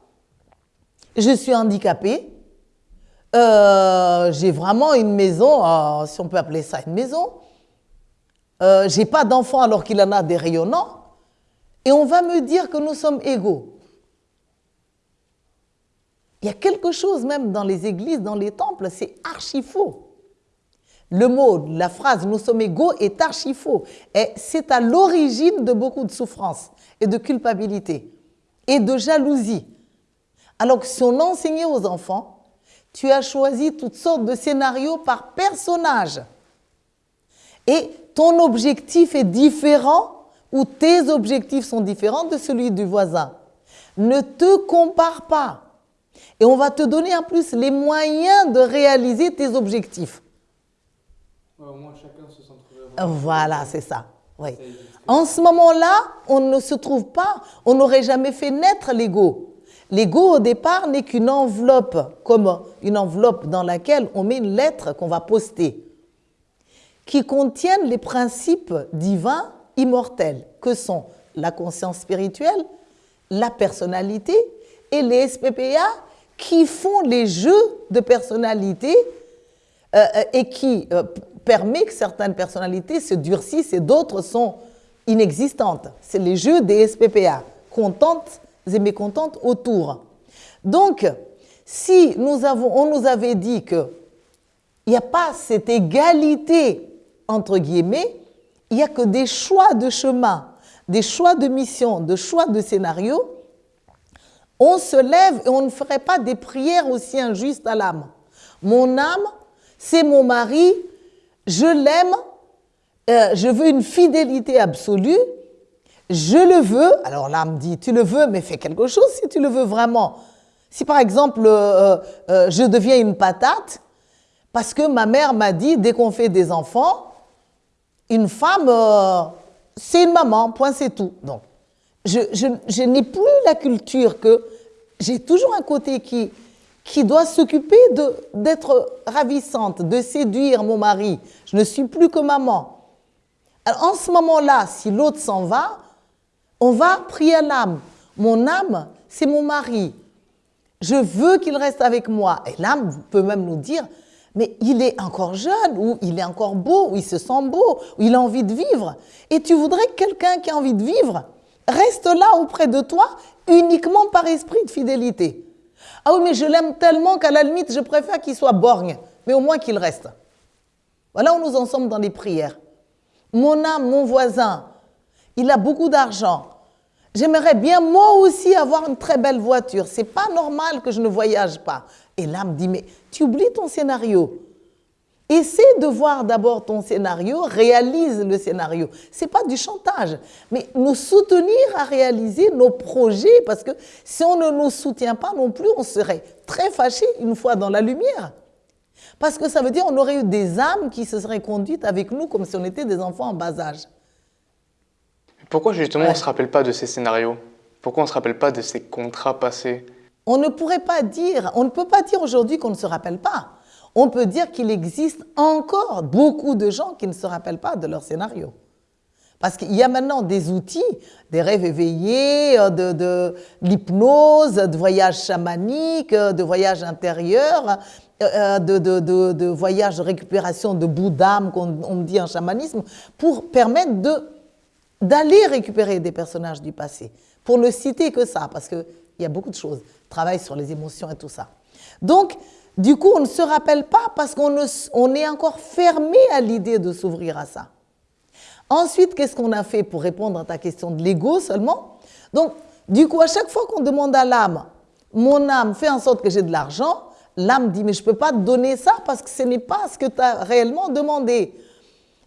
je suis handicapée, j'ai vraiment une maison, si on peut appeler ça une maison, j'ai pas d'enfant alors qu'il en a des rayonnants, et on va me dire que nous sommes égaux. Il y a quelque chose même dans les églises, dans les temples, c'est archi faux. Le mot, la phrase nous sommes égaux est archi faux. Et c'est à l'origine de beaucoup de souffrances et de culpabilité et de jalousie. Alors que si on enseignait aux enfants, tu as choisi toutes sortes de scénarios par personnage. Et ton objectif est différent ou tes objectifs sont différents de celui du voisin. Ne te compare pas. Et on va te donner en plus les moyens de réaliser tes objectifs. au moins chacun se Voilà, c'est ça. Oui. En ce moment-là, on ne se trouve pas, on n'aurait jamais fait naître l'ego. L'ego, au départ, n'est qu'une enveloppe, comme une enveloppe dans laquelle on met une lettre qu'on va poster, qui contiennent les principes divins immortels, que sont la conscience spirituelle, la personnalité et les SPPA qui font les jeux de personnalité euh, euh, et qui euh, permet que certaines personnalités se durcissent et d'autres sont inexistantes. C'est les jeux des SPPA, contentes et mécontentes autour. Donc, si nous avons, on nous avait dit qu'il n'y a pas cette égalité, entre guillemets, il n'y a que des choix de chemin, des choix de mission, des choix de scénario, on se lève et on ne ferait pas des prières aussi injustes à l'âme. Mon âme, c'est mon mari, je l'aime, euh, je veux une fidélité absolue, je le veux. Alors l'âme dit, tu le veux, mais fais quelque chose si tu le veux vraiment. Si par exemple, euh, euh, je deviens une patate, parce que ma mère m'a dit, dès qu'on fait des enfants, une femme, c'est une maman, point c'est tout. Donc, je, n'ai plus la culture que j'ai toujours un côté qui, qui doit s'occuper d'être ravissante, de séduire mon mari. Je ne suis plus que maman. Alors, en ce moment-là, si l'autre s'en va, on va prier l'âme. Mon âme, c'est mon mari. Je veux qu'il reste avec moi. Et l'âme peut même nous dire, mais il est encore jeune, ou il est encore beau, ou il se sent beau, ou il a envie de vivre. Et tu voudrais que quelqu'un qui a envie de vivre reste là auprès de toi uniquement par esprit de fidélité. Ah oui, mais je l'aime tellement qu'à la limite, je préfère qu'il soit borgne, mais au moins qu'il reste. Voilà où nous en sommes dans les prières. Mon âme, mon voisin, il a beaucoup d'argent. J'aimerais bien moi aussi avoir une très belle voiture. C'est pas normal que je ne voyage pas. Et l'âme dit, mais tu oublies ton scénario. Essaie de voir d'abord ton scénario, réalise le scénario. Ce n'est pas du chantage, mais nous soutenir à réaliser nos projets, parce que si on ne nous soutient pas non plus, on serait très fâché une fois dans la lumière. Parce que ça veut dire qu'on aurait eu des âmes qui se seraient conduites avec nous comme si on était des enfants en bas âge. Pourquoi justement on ne se rappelle pas de ces scénarios? Pourquoi on ne se rappelle pas de ces contrats passés? On ne pourrait pas dire, on ne peut pas dire aujourd'hui qu'on ne se rappelle pas. On peut dire qu'il existe encore beaucoup de gens qui ne se rappellent pas de leur scénario. Parce qu'il y a maintenant des outils, des rêves éveillés, euh, de, l'hypnose, de voyages chamaniques, euh, de voyages intérieurs, euh, de, de, voyages de récupération de bout d'âme, qu'on dit en chamanisme, pour permettre d'aller récupérer des personnages du passé. Pour ne citer que ça, parce qu'il y a beaucoup de choses, travail sur les émotions et tout ça. Donc, du coup, on ne se rappelle pas parce qu'on est encore fermé à l'idée de s'ouvrir à ça. Ensuite, qu'est-ce qu'on a fait pour répondre à ta question de l'ego seulement? Donc, du coup, à chaque fois qu'on demande à l'âme, mon âme, fait en sorte que j'ai de l'argent, l'âme dit, mais je ne peux pas te donner ça parce que ce n'est pas ce que tu as réellement demandé.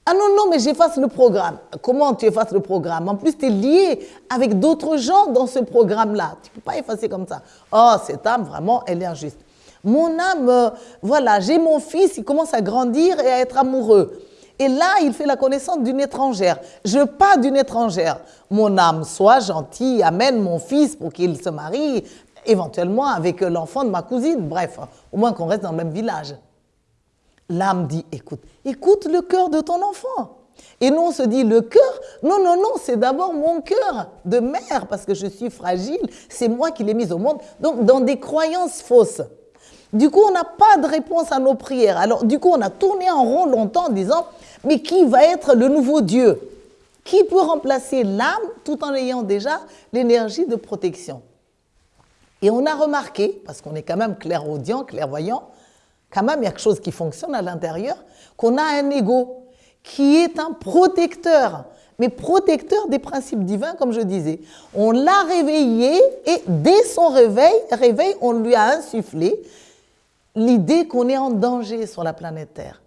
Ah non, non, mais j'efface le programme. Comment tu effaces le programme? En plus, tu es lié avec d'autres gens dans ce programme-là. Tu ne peux pas effacer comme ça. Oh, cette âme, vraiment, elle est injuste. Mon âme, euh, voilà, j'ai mon fils, il commence à grandir et à être amoureux. Et là, il fait la connaissance d'une étrangère. Je pas d'une étrangère. Mon âme, sois gentil, amène mon fils pour qu'il se marie, éventuellement avec l'enfant de ma cousine. Bref, au moins qu'on reste dans le même village. L'âme dit, écoute, écoute le cœur de ton enfant. Et nous, on se dit, le cœur, non, non, non, c'est d'abord mon cœur de mère, parce que je suis fragile, c'est moi qui l'ai mise au monde. Donc, dans des croyances fausses. Du coup, on n'a pas de réponse à nos prières. Alors, du coup, on a tourné en rond longtemps en disant, mais qui va être le nouveau Dieu? Qui peut remplacer l'âme tout en ayant déjà l'énergie de protection? Et on a remarqué, parce qu'on est quand même clairaudient, clairvoyant, quand même il y a quelque chose qui fonctionne à l'intérieur, qu'on a un ego qui est un protecteur, mais protecteur des principes divins, comme je disais. On l'a réveillé et dès son réveil, réveil, on lui a insufflé l'idée qu'on est en danger sur la planète Terre.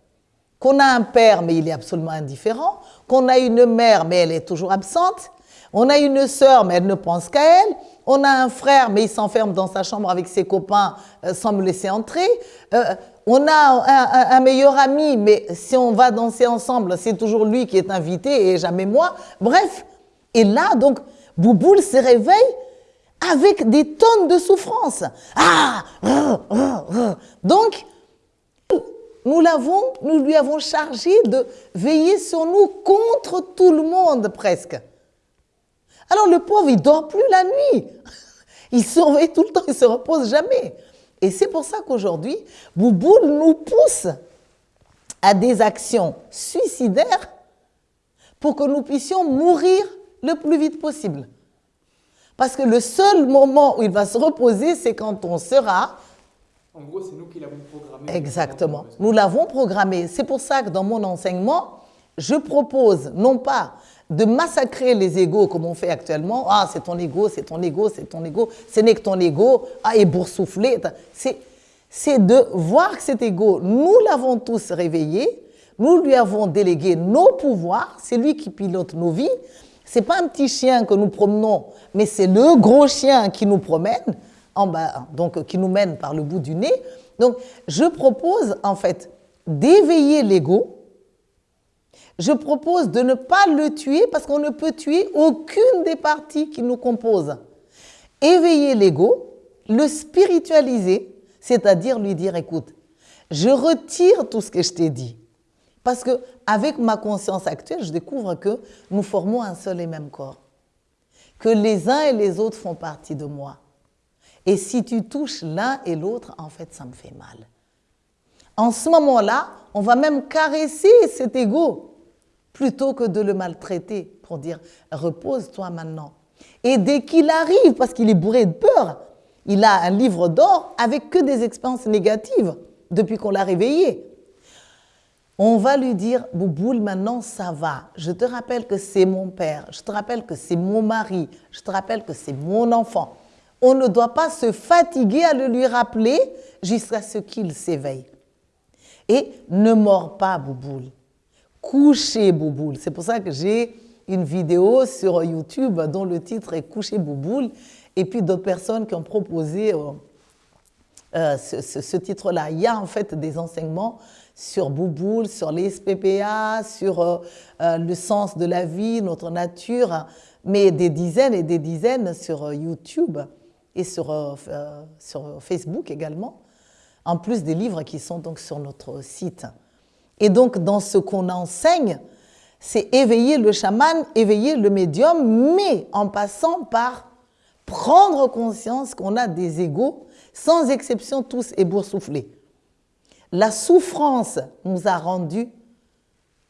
Qu'on a un père, mais il est absolument indifférent. Qu'on a une mère, mais elle est toujours absente. On a une sœur, mais elle ne pense qu'à elle. On a un frère, mais il s'enferme dans sa chambre avec ses copains euh, sans me laisser entrer. Euh, on a un, meilleur ami, mais si on va danser ensemble, c'est toujours lui qui est invité et jamais moi. Bref, et là, donc, Bouboule se réveille avec des tonnes de souffrance. Ah Donc, nous l'avons, nous lui avons chargé de veiller sur nous contre tout le monde presque. Alors le pauvre, il dort plus la nuit. Il surveille tout le temps, il se repose jamais. Et c'est pour ça qu'aujourd'hui, Bouboule nous pousse à des actions suicidaires pour que nous puissions mourir le plus vite possible. Parce que le seul moment où il va se reposer, c'est quand on sera... En gros, c'est nous qui l'avons programmé. Exactement. Nous l'avons programmé. C'est pour ça que dans mon enseignement, je propose non pas de massacrer les égaux comme on fait actuellement. Ah, c'est ton ego, c'est ton ego, c'est ton ego. Ce n'est que ton ego. Ah, et boursouflé. C'est de voir que cet ego, nous l'avons tous réveillé. Nous lui avons délégué nos pouvoirs. C'est lui qui pilote nos vies n'est pas un petit chien que nous promenons, mais c'est le gros chien qui nous promène, en bas, donc qui nous mène par le bout du nez. Donc, je propose en fait d'éveiller l'ego. Je propose de ne pas le tuer parce qu'on ne peut tuer aucune des parties qui nous composent. Éveiller l'ego, le spiritualiser, c'est-à-dire lui dire, écoute, je retire tout ce que je t'ai dit. Parce que avec ma conscience actuelle, je découvre que nous formons un seul et même corps. Que les uns et les autres font partie de moi. Et si tu touches l'un et l'autre, en fait, ça me fait mal. En ce moment-là, on va même caresser cet ego plutôt que de le maltraiter pour dire repose-toi maintenant. Et dès qu'il arrive, parce qu'il est bourré de peur, il a un livre d'or avec que des expériences négatives depuis qu'on l'a réveillé. On va lui dire, Bouboule, maintenant ça va. Je te rappelle que c'est mon père, je te rappelle que c'est mon mari, je te rappelle que c'est mon enfant. On ne doit pas se fatiguer à le lui rappeler jusqu'à ce qu'il s'éveille. Et ne mords pas, Bouboule. Couchez, Bouboule. C'est pour ça que j'ai une vidéo sur YouTube dont le titre est Coucher Bouboule. Et puis d'autres personnes qui ont proposé euh, euh, ce, titre-là. Il y a en fait des enseignements sur Bouboule, sur les SPPA, sur euh, le sens de la vie, notre nature, mais des dizaines et des dizaines sur YouTube et sur, sur Facebook également, en plus des livres qui sont donc sur notre site. Et donc dans ce qu'on enseigne, c'est éveiller le chaman, éveiller le médium, mais en passant par prendre conscience qu'on a des égaux, sans exception tous éboursouflés. La souffrance nous a rendu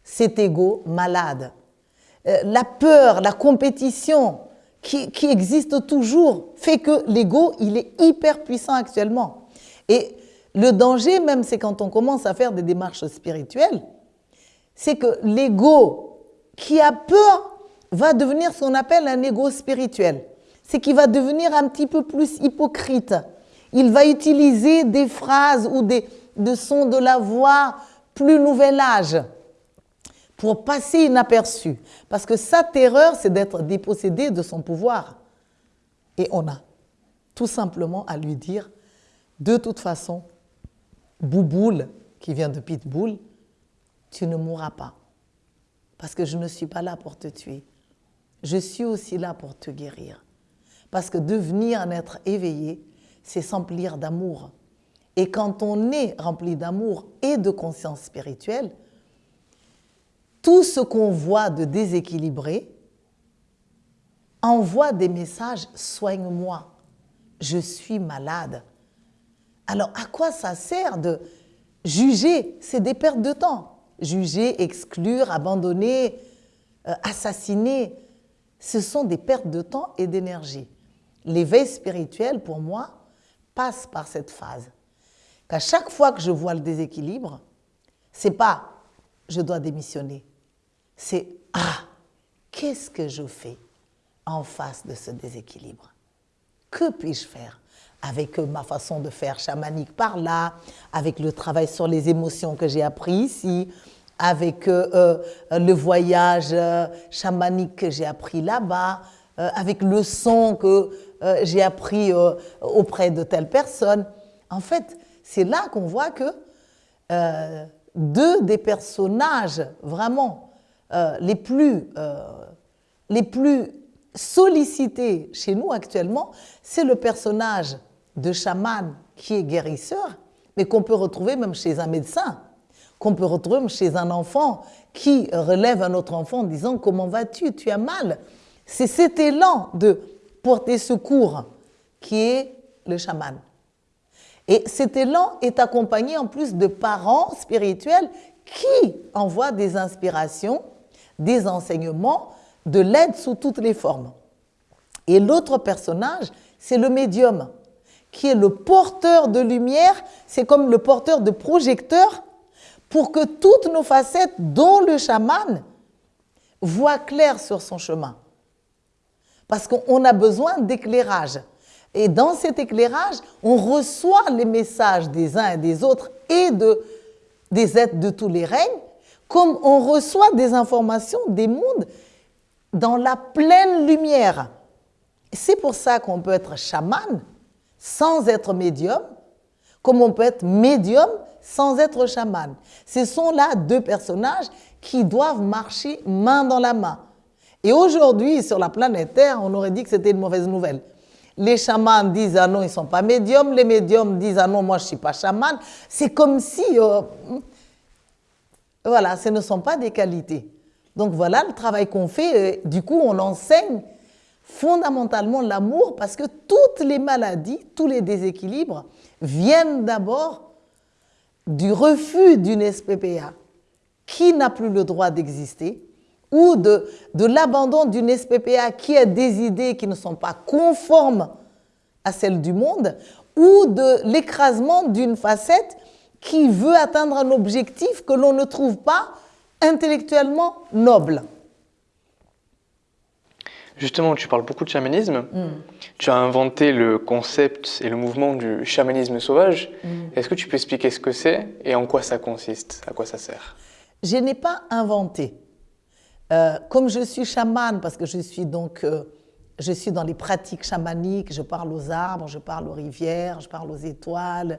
cet ego malade. Euh, la peur, la compétition qui, qui existe toujours fait que l'ego, il est hyper puissant actuellement. Et le danger même, c'est quand on commence à faire des démarches spirituelles, c'est que l'ego qui a peur va devenir ce qu'on appelle un ego spirituel. C'est qu'il va devenir un petit peu plus hypocrite. Il va utiliser des phrases ou des, sons de la voix plus nouvel âge pour passer inaperçu. Parce que sa terreur, c'est d'être dépossédé de son pouvoir. Et on a tout simplement à lui dire, de toute façon, Bouboule, qui vient de Pitbull, tu ne mourras pas. Parce que je ne suis pas là pour te tuer. Je suis aussi là pour te guérir. Parce que devenir un être éveillé, c'est s'emplir d'amour. Et quand on est rempli d'amour et de conscience spirituelle, tout ce qu'on voit de déséquilibré envoie des messages soigne-moi, je suis malade. Alors à quoi ça sert de juger? C'est des pertes de temps. Juger, exclure, abandonner, euh, assassiner, ce sont des pertes de temps et d'énergie. L'éveil spirituel, pour moi, passe par cette phase. Qu'à chaque fois que je vois le déséquilibre, c'est pas je dois démissionner, c'est ah, qu'est-ce que je fais en face de ce déséquilibre? Que puis-je faire? Avec ma façon de faire chamanique par là, avec le travail sur les émotions que j'ai appris ici, avec euh, euh, le voyage euh, chamanique que j'ai appris là-bas, avec le son que j'ai appris auprès de telle personne. En fait, c'est là qu'on voit que deux des personnages vraiment les plus, les plus sollicités chez nous actuellement, c'est le personnage de chaman qui est guérisseur, mais qu'on peut retrouver même chez un médecin, qu'on peut retrouver chez un enfant qui relève un autre enfant en disant Comment vas-tu? Tu as mal? C'est cet élan de porter secours qui est le chaman. Et cet élan est accompagné en plus de parents spirituels qui envoient des inspirations, des enseignements, de l'aide sous toutes les formes. Et l'autre personnage, c'est le médium qui est le porteur de lumière, c'est comme le porteur de projecteur pour que toutes nos facettes, dont le chaman, voient clair sur son chemin. Parce qu'on a besoin d'éclairage. Et dans cet éclairage, on reçoit les messages des uns et des autres et de, des êtres de tous les règnes, comme on reçoit des informations des mondes dans la pleine lumière. C'est pour ça qu'on peut être chaman, sans être médium, comme on peut être médium sans être chaman. Ce sont là deux personnages qui doivent marcher main dans la main. Et aujourd'hui, sur la planète Terre, on aurait dit que c'était une mauvaise nouvelle. Les chamans disent ah non, ils ne sont pas médiums. Les médiums disent ah non, moi je ne suis pas chaman. C'est comme si, euh, voilà, ce ne sont pas des qualités. Donc voilà le travail qu'on fait. Du coup, on enseigne fondamentalement l'amour parce que toutes les maladies, tous les déséquilibres viennent d'abord du refus d'une SPPA qui n'a plus le droit d'exister ou de, l'abandon d'une SPPA qui a des idées qui ne sont pas conformes à celles du monde ou de l'écrasement d'une facette qui veut atteindre un objectif que l'on ne trouve pas intellectuellement noble. Justement, tu parles beaucoup de chamanisme. Mm. Tu as inventé le concept et le mouvement du chamanisme sauvage. Mm. Est-ce que tu peux expliquer ce que c'est et en quoi ça consiste, à quoi ça sert? Je n'ai pas inventé. Euh, comme je suis chamane, parce que je suis donc, euh, je suis dans les pratiques chamaniques, je parle aux arbres, je parle aux rivières, je parle aux étoiles,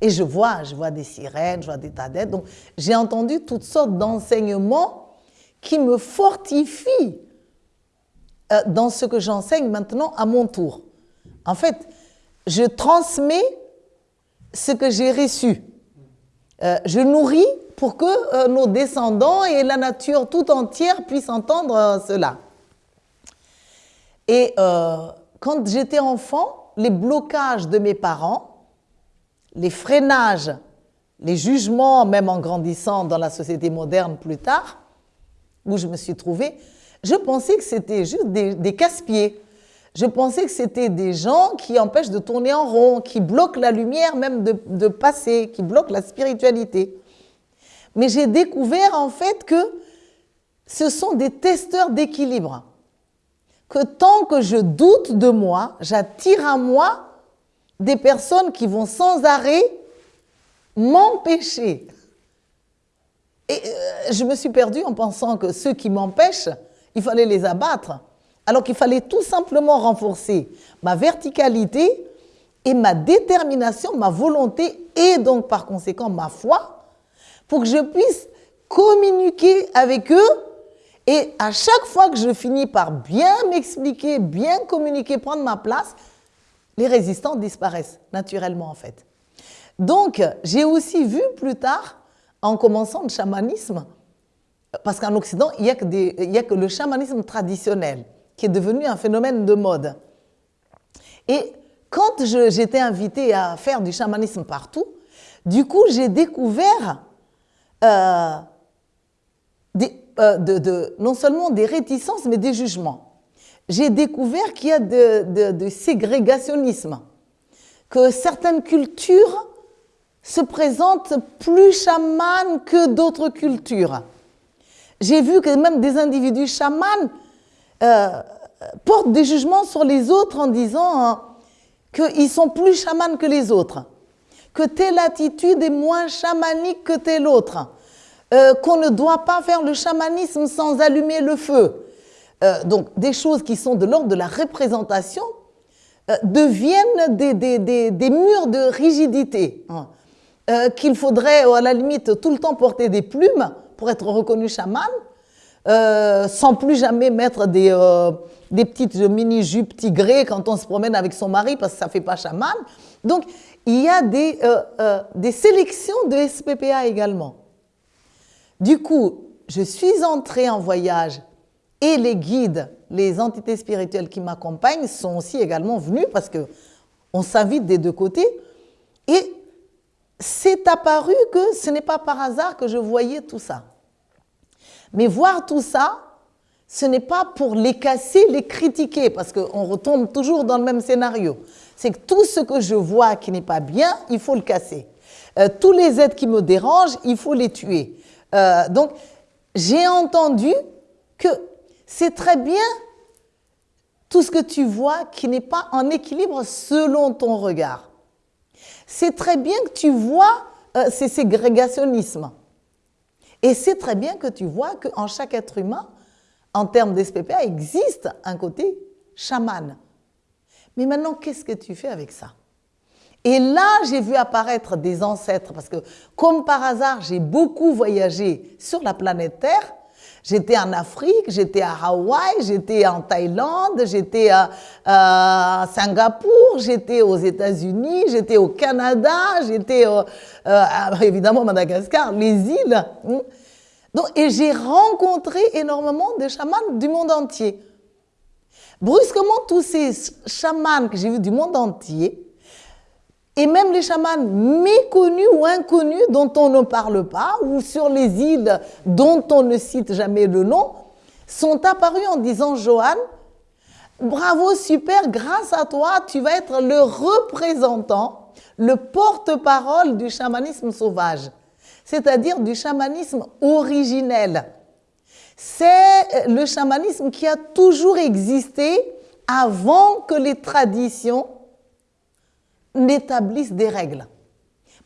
et je vois, je vois des sirènes, je vois des tadettes. Donc, j'ai entendu toutes sortes d'enseignements qui me fortifient dans ce que j'enseigne maintenant à mon tour. En fait, je transmets ce que j'ai reçu. je nourris pour que euh, nos descendants et la nature tout entière puissent entendre euh, cela. Et euh, quand j'étais enfant, les blocages de mes parents, les freinages, les jugements, même en grandissant dans la société moderne plus tard, où je me suis trouvée, je pensais que c'était juste des, casse-pieds. Je pensais que c'était des gens qui empêchent de tourner en rond, qui bloquent la lumière même de, de passer, qui bloquent la spiritualité. Mais j'ai découvert en fait que ce sont des testeurs d'équilibre. Que tant que je doute de moi, j'attire à moi des personnes qui vont sans arrêt m'empêcher. Et euh, je me suis perdue en pensant que ceux qui m'empêchent, il fallait les abattre. Alors qu'il fallait tout simplement renforcer ma verticalité et ma détermination, ma volonté et donc par conséquent ma foi pour que je puisse communiquer avec eux. Et à chaque fois que je finis par bien m'expliquer, bien communiquer, prendre ma place, les résistants disparaissent naturellement en fait. Donc, j'ai aussi vu plus tard, en commençant le chamanisme, parce qu'en Occident, il n'y a, que le chamanisme traditionnel qui est devenu un phénomène de mode. Et quand j'étais invitée à faire du chamanisme partout, du coup, j'ai découvert euh, euh, non seulement des réticences, mais des jugements. J'ai découvert qu'il y a de, ségrégationnisme, que certaines cultures se présentent plus chamanes que d'autres cultures. J'ai vu que même des individus chamans euh, portent des jugements sur les autres en disant hein, qu'ils sont plus chamans que les autres que telle attitude est moins chamanique que telle autre, euh, qu'on ne doit pas faire le chamanisme sans allumer le feu. Euh, donc des choses qui sont de l'ordre de la représentation deviennent des, des, des, murs de rigidité, hein. qu'il faudrait à la limite tout le temps porter des plumes pour être reconnu chaman, sans plus jamais mettre des, des petites mini-jupes tigrées quand on se promène avec son mari parce que ça ne fait pas chaman. Donc, il y a des, euh, euh, des sélections de SPPA également. Du coup, je suis entrée en voyage et les guides, les entités spirituelles qui m'accompagnent sont aussi également venus parce que on s'invite des deux côtés. Et c'est apparu que ce n'est pas par hasard que je voyais tout ça. Mais voir tout ça, ce n'est pas pour les casser, les critiquer, parce qu'on retombe toujours dans le même scénario c'est que tout ce que je vois qui n'est pas bien, il faut le casser. Euh, tous les êtres qui me dérangent, il faut les tuer. Euh, donc, j'ai entendu que c'est très bien tout ce que tu vois qui n'est pas en équilibre selon ton regard. C'est très bien que tu vois euh, ces ségrégationnismes. Et c'est très bien que tu vois qu'en chaque être humain, en termes d'SPPA, existe un côté chaman. Mais maintenant, qu'est-ce que tu fais avec ça? Et là, j'ai vu apparaître des ancêtres, parce que comme par hasard, j'ai beaucoup voyagé sur la planète Terre. J'étais en Afrique, j'étais à Hawaï, j'étais en Thaïlande, j'étais à, Singapour, j'étais aux États-Unis, j'étais au Canada, j'étais euh, évidemment à Madagascar, les îles. Donc, et j'ai rencontré énormément de chamans du monde entier. Brusquement, tous ces chamans que j'ai vus du monde entier, et même les chamans méconnus ou inconnus dont on ne parle pas, ou sur les îles dont on ne cite jamais le nom, sont apparus en disant Johan, bravo, super, grâce à toi, tu vas être le représentant le porte-parole du chamanisme sauvage, c'est-à-dire du chamanisme originel. C'est le chamanisme qui a toujours existé avant que les traditions n'établissent des règles.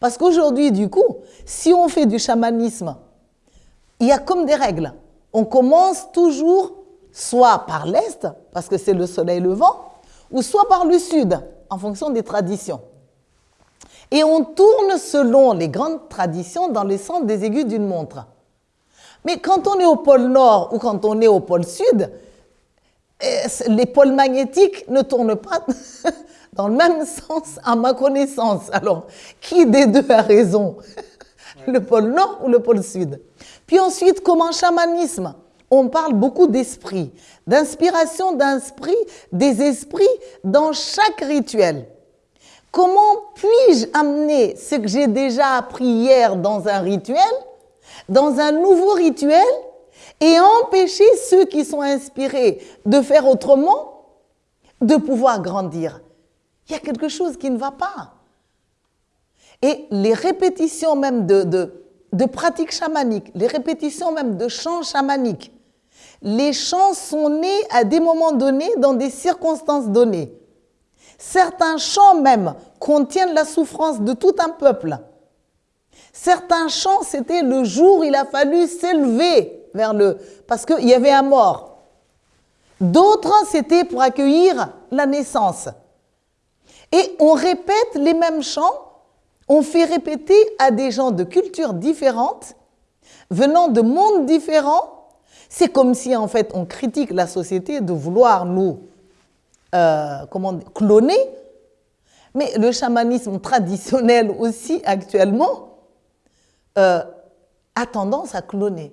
Parce qu'aujourd'hui, du coup, si on fait du chamanisme, il y a comme des règles. On commence toujours soit par l'Est, parce que c'est le soleil levant, ou soit par le Sud, en fonction des traditions. Et on tourne selon les grandes traditions dans les sens des aiguilles d'une montre. Mais quand on est au pôle Nord ou quand on est au pôle Sud, eh, les pôles magnétiques ne tournent pas dans le même sens à ma connaissance. Alors, qui des deux a raison? Le pôle Nord ou le pôle Sud? Puis ensuite, comme en chamanisme, on parle beaucoup d'esprit, d'inspiration d'esprit, des esprits dans chaque rituel. Comment puis-je amener ce que j'ai déjà appris hier dans un rituel, dans un nouveau rituel, et empêcher ceux qui sont inspirés de faire autrement de pouvoir grandir? Il y a quelque chose qui ne va pas. Et les répétitions même de, de pratiques chamaniques, les répétitions même de chants chamaniques, les chants sont nés à des moments donnés, dans des circonstances données. Certains chants même contiennent la souffrance de tout un peuple. Certains chants, c'était le jour où il a fallu s'élever vers le... parce qu'il y avait un mort. D'autres, c'était pour accueillir la naissance. Et on répète les mêmes chants, on fait répéter à des gens de cultures différentes, venant de mondes différents. C'est comme si, en fait, on critique la société de vouloir nous euh, comment, cloner. Mais le chamanisme traditionnel aussi, actuellement, euh, a tendance à cloner.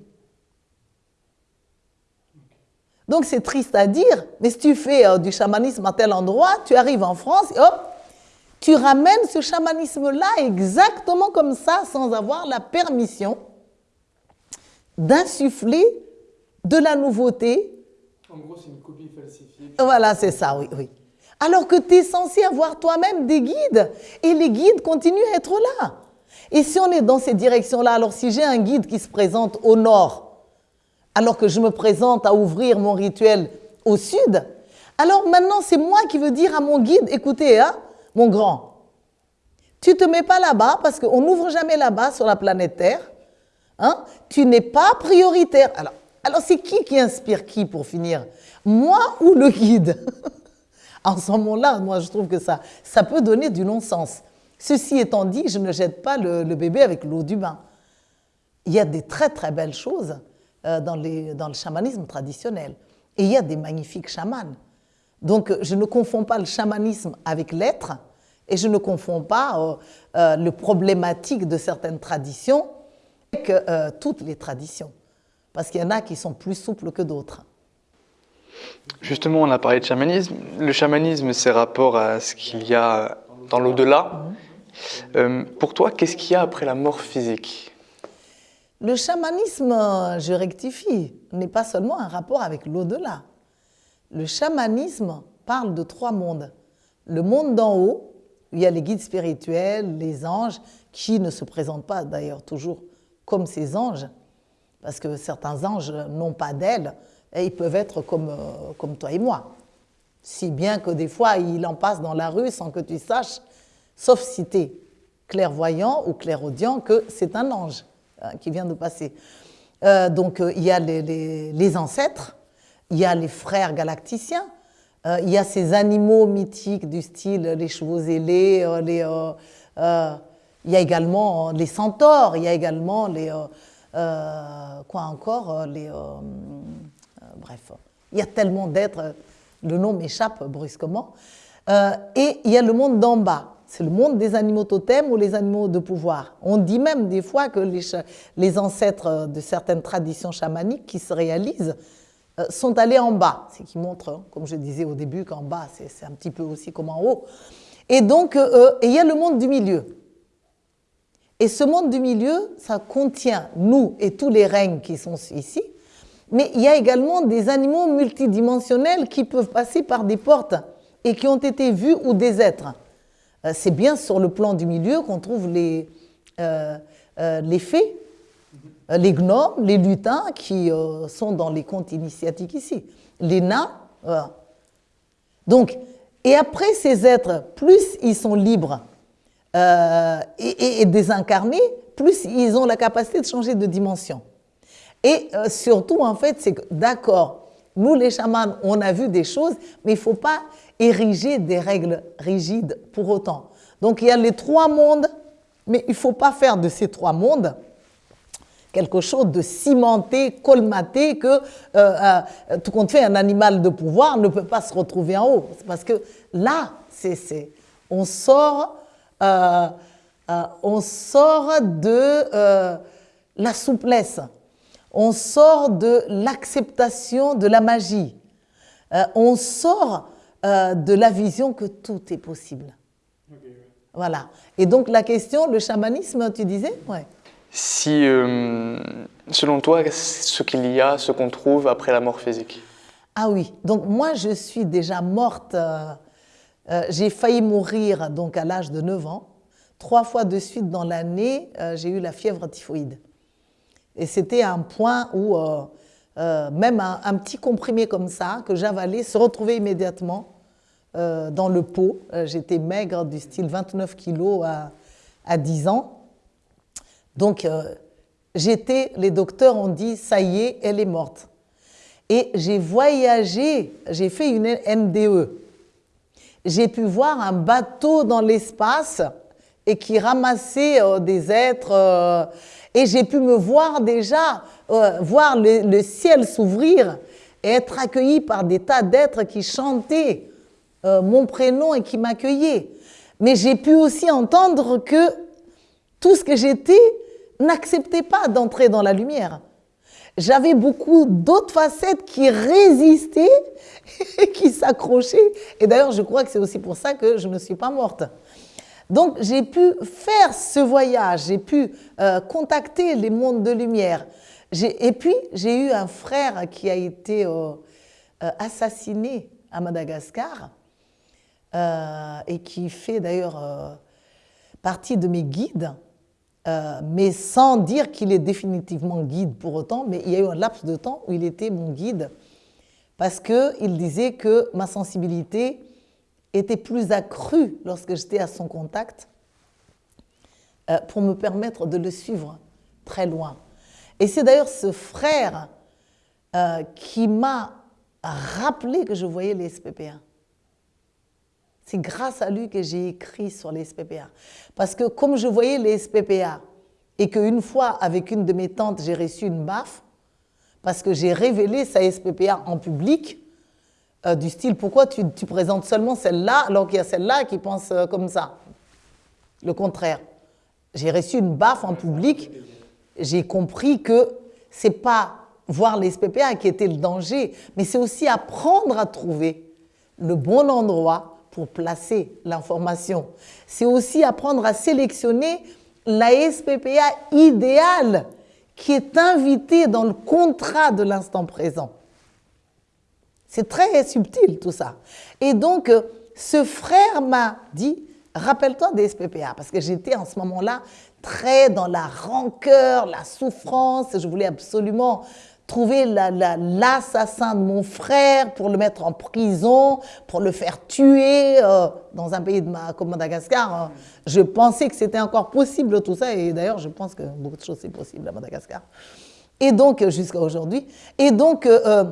Donc c'est triste à dire, mais si tu fais euh, du chamanisme à tel endroit, tu arrives en France et hop, tu ramènes ce chamanisme-là exactement comme ça, sans avoir la permission d'insuffler de la nouveauté. En gros, c'est une copie falsifiée. Voilà, c'est ça, oui, oui. Alors que tu es censé avoir toi-même des guides, et les guides continuent à être là. Et si on est dans ces directions-là, alors si j'ai un guide qui se présente au nord, alors que je me présente à ouvrir mon rituel au sud, alors maintenant c'est moi qui veux dire à mon guide, écoutez, hein, mon grand, tu te mets pas là-bas parce qu'on n'ouvre jamais là-bas sur la planète Terre. Hein, tu n'es pas prioritaire. Alors, alors c'est qui qui inspire qui pour finir? Moi ou le guide? En ce moment-là, moi je trouve que ça, ça peut donner du non-sens. Ceci étant dit, je ne jette pas le, le bébé avec l'eau du bain. Il y a des très très belles choses euh, dans, dans le chamanisme traditionnel. Et il y a des magnifiques chamans. Donc je ne confonds pas le chamanisme avec l'être et je ne confonds pas euh, euh, le problématique de certaines traditions avec toutes les traditions. Parce qu'il y en a qui sont plus souples que d'autres. Justement, on a parlé de chamanisme. Le chamanisme, c'est rapport à ce qu'il y a dans l'au-delà. Mhm. pour toi, qu'est-ce qu'il y a après la mort physique? Le chamanisme, je rectifie, n'est pas seulement un rapport avec l'au-delà. Le chamanisme parle de trois mondes. Le monde d'en haut, où il y a les guides spirituels, les anges, qui ne se présentent pas d'ailleurs toujours comme ces anges, parce que certains anges n'ont pas d'ailes, et ils peuvent être comme, euh, comme toi et moi. Si bien que des fois, il en passe dans la rue sans que tu saches, sauf si tu es clairvoyant ou clairaudient, que c'est un ange. Hein, qui vient de passer. Euh, donc euh, il y a les, ancêtres, il y a les frères galacticiens, euh, il y a ces animaux mythiques du style les chevaux ailés, les, il y a également les centaures, il y a également les... quoi encore les, Bref, il y a tellement d'êtres, le nom m'échappe brusquement. et il y a le monde d'en bas. C'est le monde des animaux totems ou les animaux de pouvoir. On dit même des fois que les, ancêtres de certaines traditions chamaniques qui se réalisent euh, sont allés en bas. Ce qui montre, hein, comme je disais au début, qu'en bas, c'est un petit peu aussi comme en haut. Et donc, euh, il y a le monde du milieu. Et ce monde du milieu, ça contient nous et tous les règnes qui sont ici, mais il y a également des animaux multidimensionnels qui peuvent passer par des portes et qui ont été vus ou des êtres. Euh, c'est bien sur le plan du milieu qu'on trouve les, euh, les fées, les gnomes, les lutins qui sont dans les contes initiatiques ici, les nains. Donc, et après ces êtres, plus ils sont libres et, et, désincarnés, plus ils ont la capacité de changer de dimension. Et surtout, en fait, c'est que, d'accord, nous les chamans, on a vu des choses, mais il ne faut pas ériger des règles rigides pour autant. Donc il y a les trois mondes, mais il ne faut pas faire de ces trois mondes quelque chose de cimenté, colmaté, que euh, euh, tout compte fait, un animal de pouvoir ne peut pas se retrouver en haut. Parce que là, c'est, on sort, euh, on sort de la souplesse, on sort de l'acceptation de la magie, on sort de la vision que tout est possible. Voilà. Et donc la question, le chamanisme, tu disais? Ouais. Si, euh, selon toi, ce qu'il y a, ce qu'on trouve après la mort physique Ah oui, donc moi je suis déjà morte, euh, j'ai failli mourir donc à l'âge de 9 ans. Trois fois de suite dans l'année, j'ai eu la fièvre typhoïde. Et c'était un point où euh, même un, petit comprimé comme ça que j'avalais se retrouvait immédiatement euh, dans le pot. Euh, j'étais maigre du style 29 kilos à, à 10 ans. Donc j'étais, les docteurs ont dit, ça y est, elle est morte. Et j'ai voyagé, j'ai fait une NDE. J'ai pu voir un bateau dans l'espace et qui ramassait des êtres. et j'ai pu me voir déjà euh, voir le, ciel s'ouvrir et être accueilli par des tas d'êtres qui chantaient euh, mon prénom et qui m'accueillaient. Mais j'ai pu aussi entendre que tout ce que j'étais n'acceptait pas d'entrer dans la lumière. J'avais beaucoup d'autres facettes qui résistaient et qui s'accrochaient. Et d'ailleurs, je crois que c'est aussi pour ça que je ne suis pas morte. Donc, j'ai pu faire ce voyage, j'ai pu euh, contacter les mondes de lumière, et puis, j'ai eu un frère qui a été euh, euh, assassiné à Madagascar et qui fait d'ailleurs partie de mes guides, mais sans dire qu'il est définitivement guide pour autant, mais il y a eu un laps de temps où il était mon guide parce qu'il disait que ma sensibilité était plus accrue lorsque j'étais à son contact pour me permettre de le suivre très loin. Et c'est d'ailleurs ce frère euh, qui m'a rappelé que je voyais les SPPA. C'est grâce à lui que j'ai écrit sur les SPPA. Parce que comme je voyais les SPPA, et qu'une fois, avec une de mes tantes, j'ai reçu une baffe, parce que j'ai révélé sa SPPA en public, euh, du style, pourquoi tu, présentes seulement celle-là alors qu'il y a celle-là qui pense euh, comme ça Le contraire. J'ai reçu une baffe en public j'ai compris que c'est pas voir les SPPA qui était le danger, mais c'est aussi apprendre à trouver le bon endroit pour placer l'information. C'est aussi apprendre à sélectionner la SPPA idéale qui est invitée dans le contrat de l'instant présent. C'est très subtil tout ça. Et donc, euh, ce frère m'a dit, rappelle-toi des SPPA, parce que j'étais en ce moment-là très dans la rancœur, la souffrance. Je voulais absolument trouver l'assassin de mon frère pour le mettre en prison, pour le faire tuer euh, dans un pays de comme Madagascar. Hein. Je pensais que c'était encore possible tout ça, et d'ailleurs je pense que beaucoup de choses c'est possible à Madagascar. Et donc, jusqu'à aujourd'hui. Et donc, euh, euh,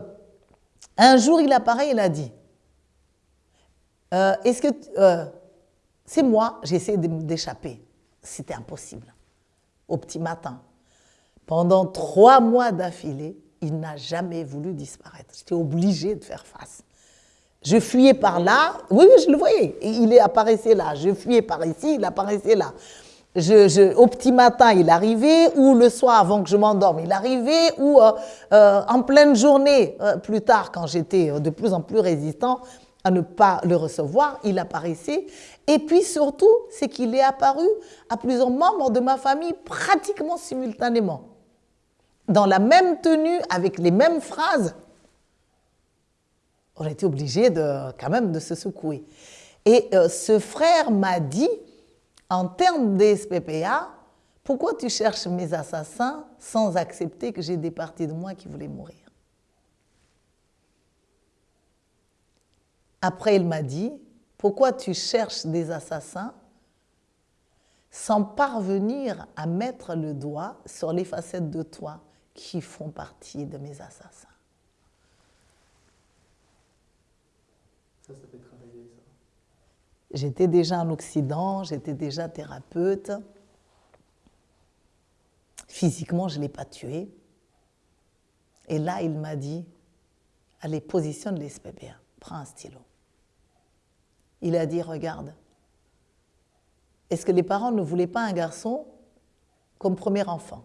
un jour il apparaît, il a dit, est-ce que c'est moi, j'ai essayé d'échapper c'était impossible. Au petit matin. Pendant trois mois d'affilée, il n'a jamais voulu disparaître. J'étais obligée de faire face. Je fuyais par là, oui, je le voyais, il apparaissait là. Je fuyais par ici, il apparaissait là. Je, au petit matin, il arrivait, ou le soir avant que je m'endorme, il arrivait, ou euh, euh, en pleine journée, euh, plus tard, quand j'étais de plus en plus résistant à ne pas le recevoir, il apparaissait. Et puis surtout, c'est qu'il est apparu à plusieurs membres de ma famille pratiquement simultanément. Dans la même tenue, avec les mêmes phrases. On été obligé de, quand même de se secouer. Et euh, ce frère m'a dit, en termes d'SPPA, pourquoi tu cherches mes assassins sans accepter que j'ai des parties de moi qui voulaient mourir? Après, il m'a dit, pourquoi tu cherches des assassins sans parvenir à mettre le doigt sur les facettes de toi? Qui font partie de mes assassins Ça, ça fait travailler ça. J'étais déjà en Occident, j'étais déjà thérapeute. Physiquement, je ne l'ai pas tué. Et là, il m'a dit, allez, positionne les SPPA, prends un stylo. Il a dit, regarde, est-ce que les parents ne voulaient pas un garçon comme premier enfant?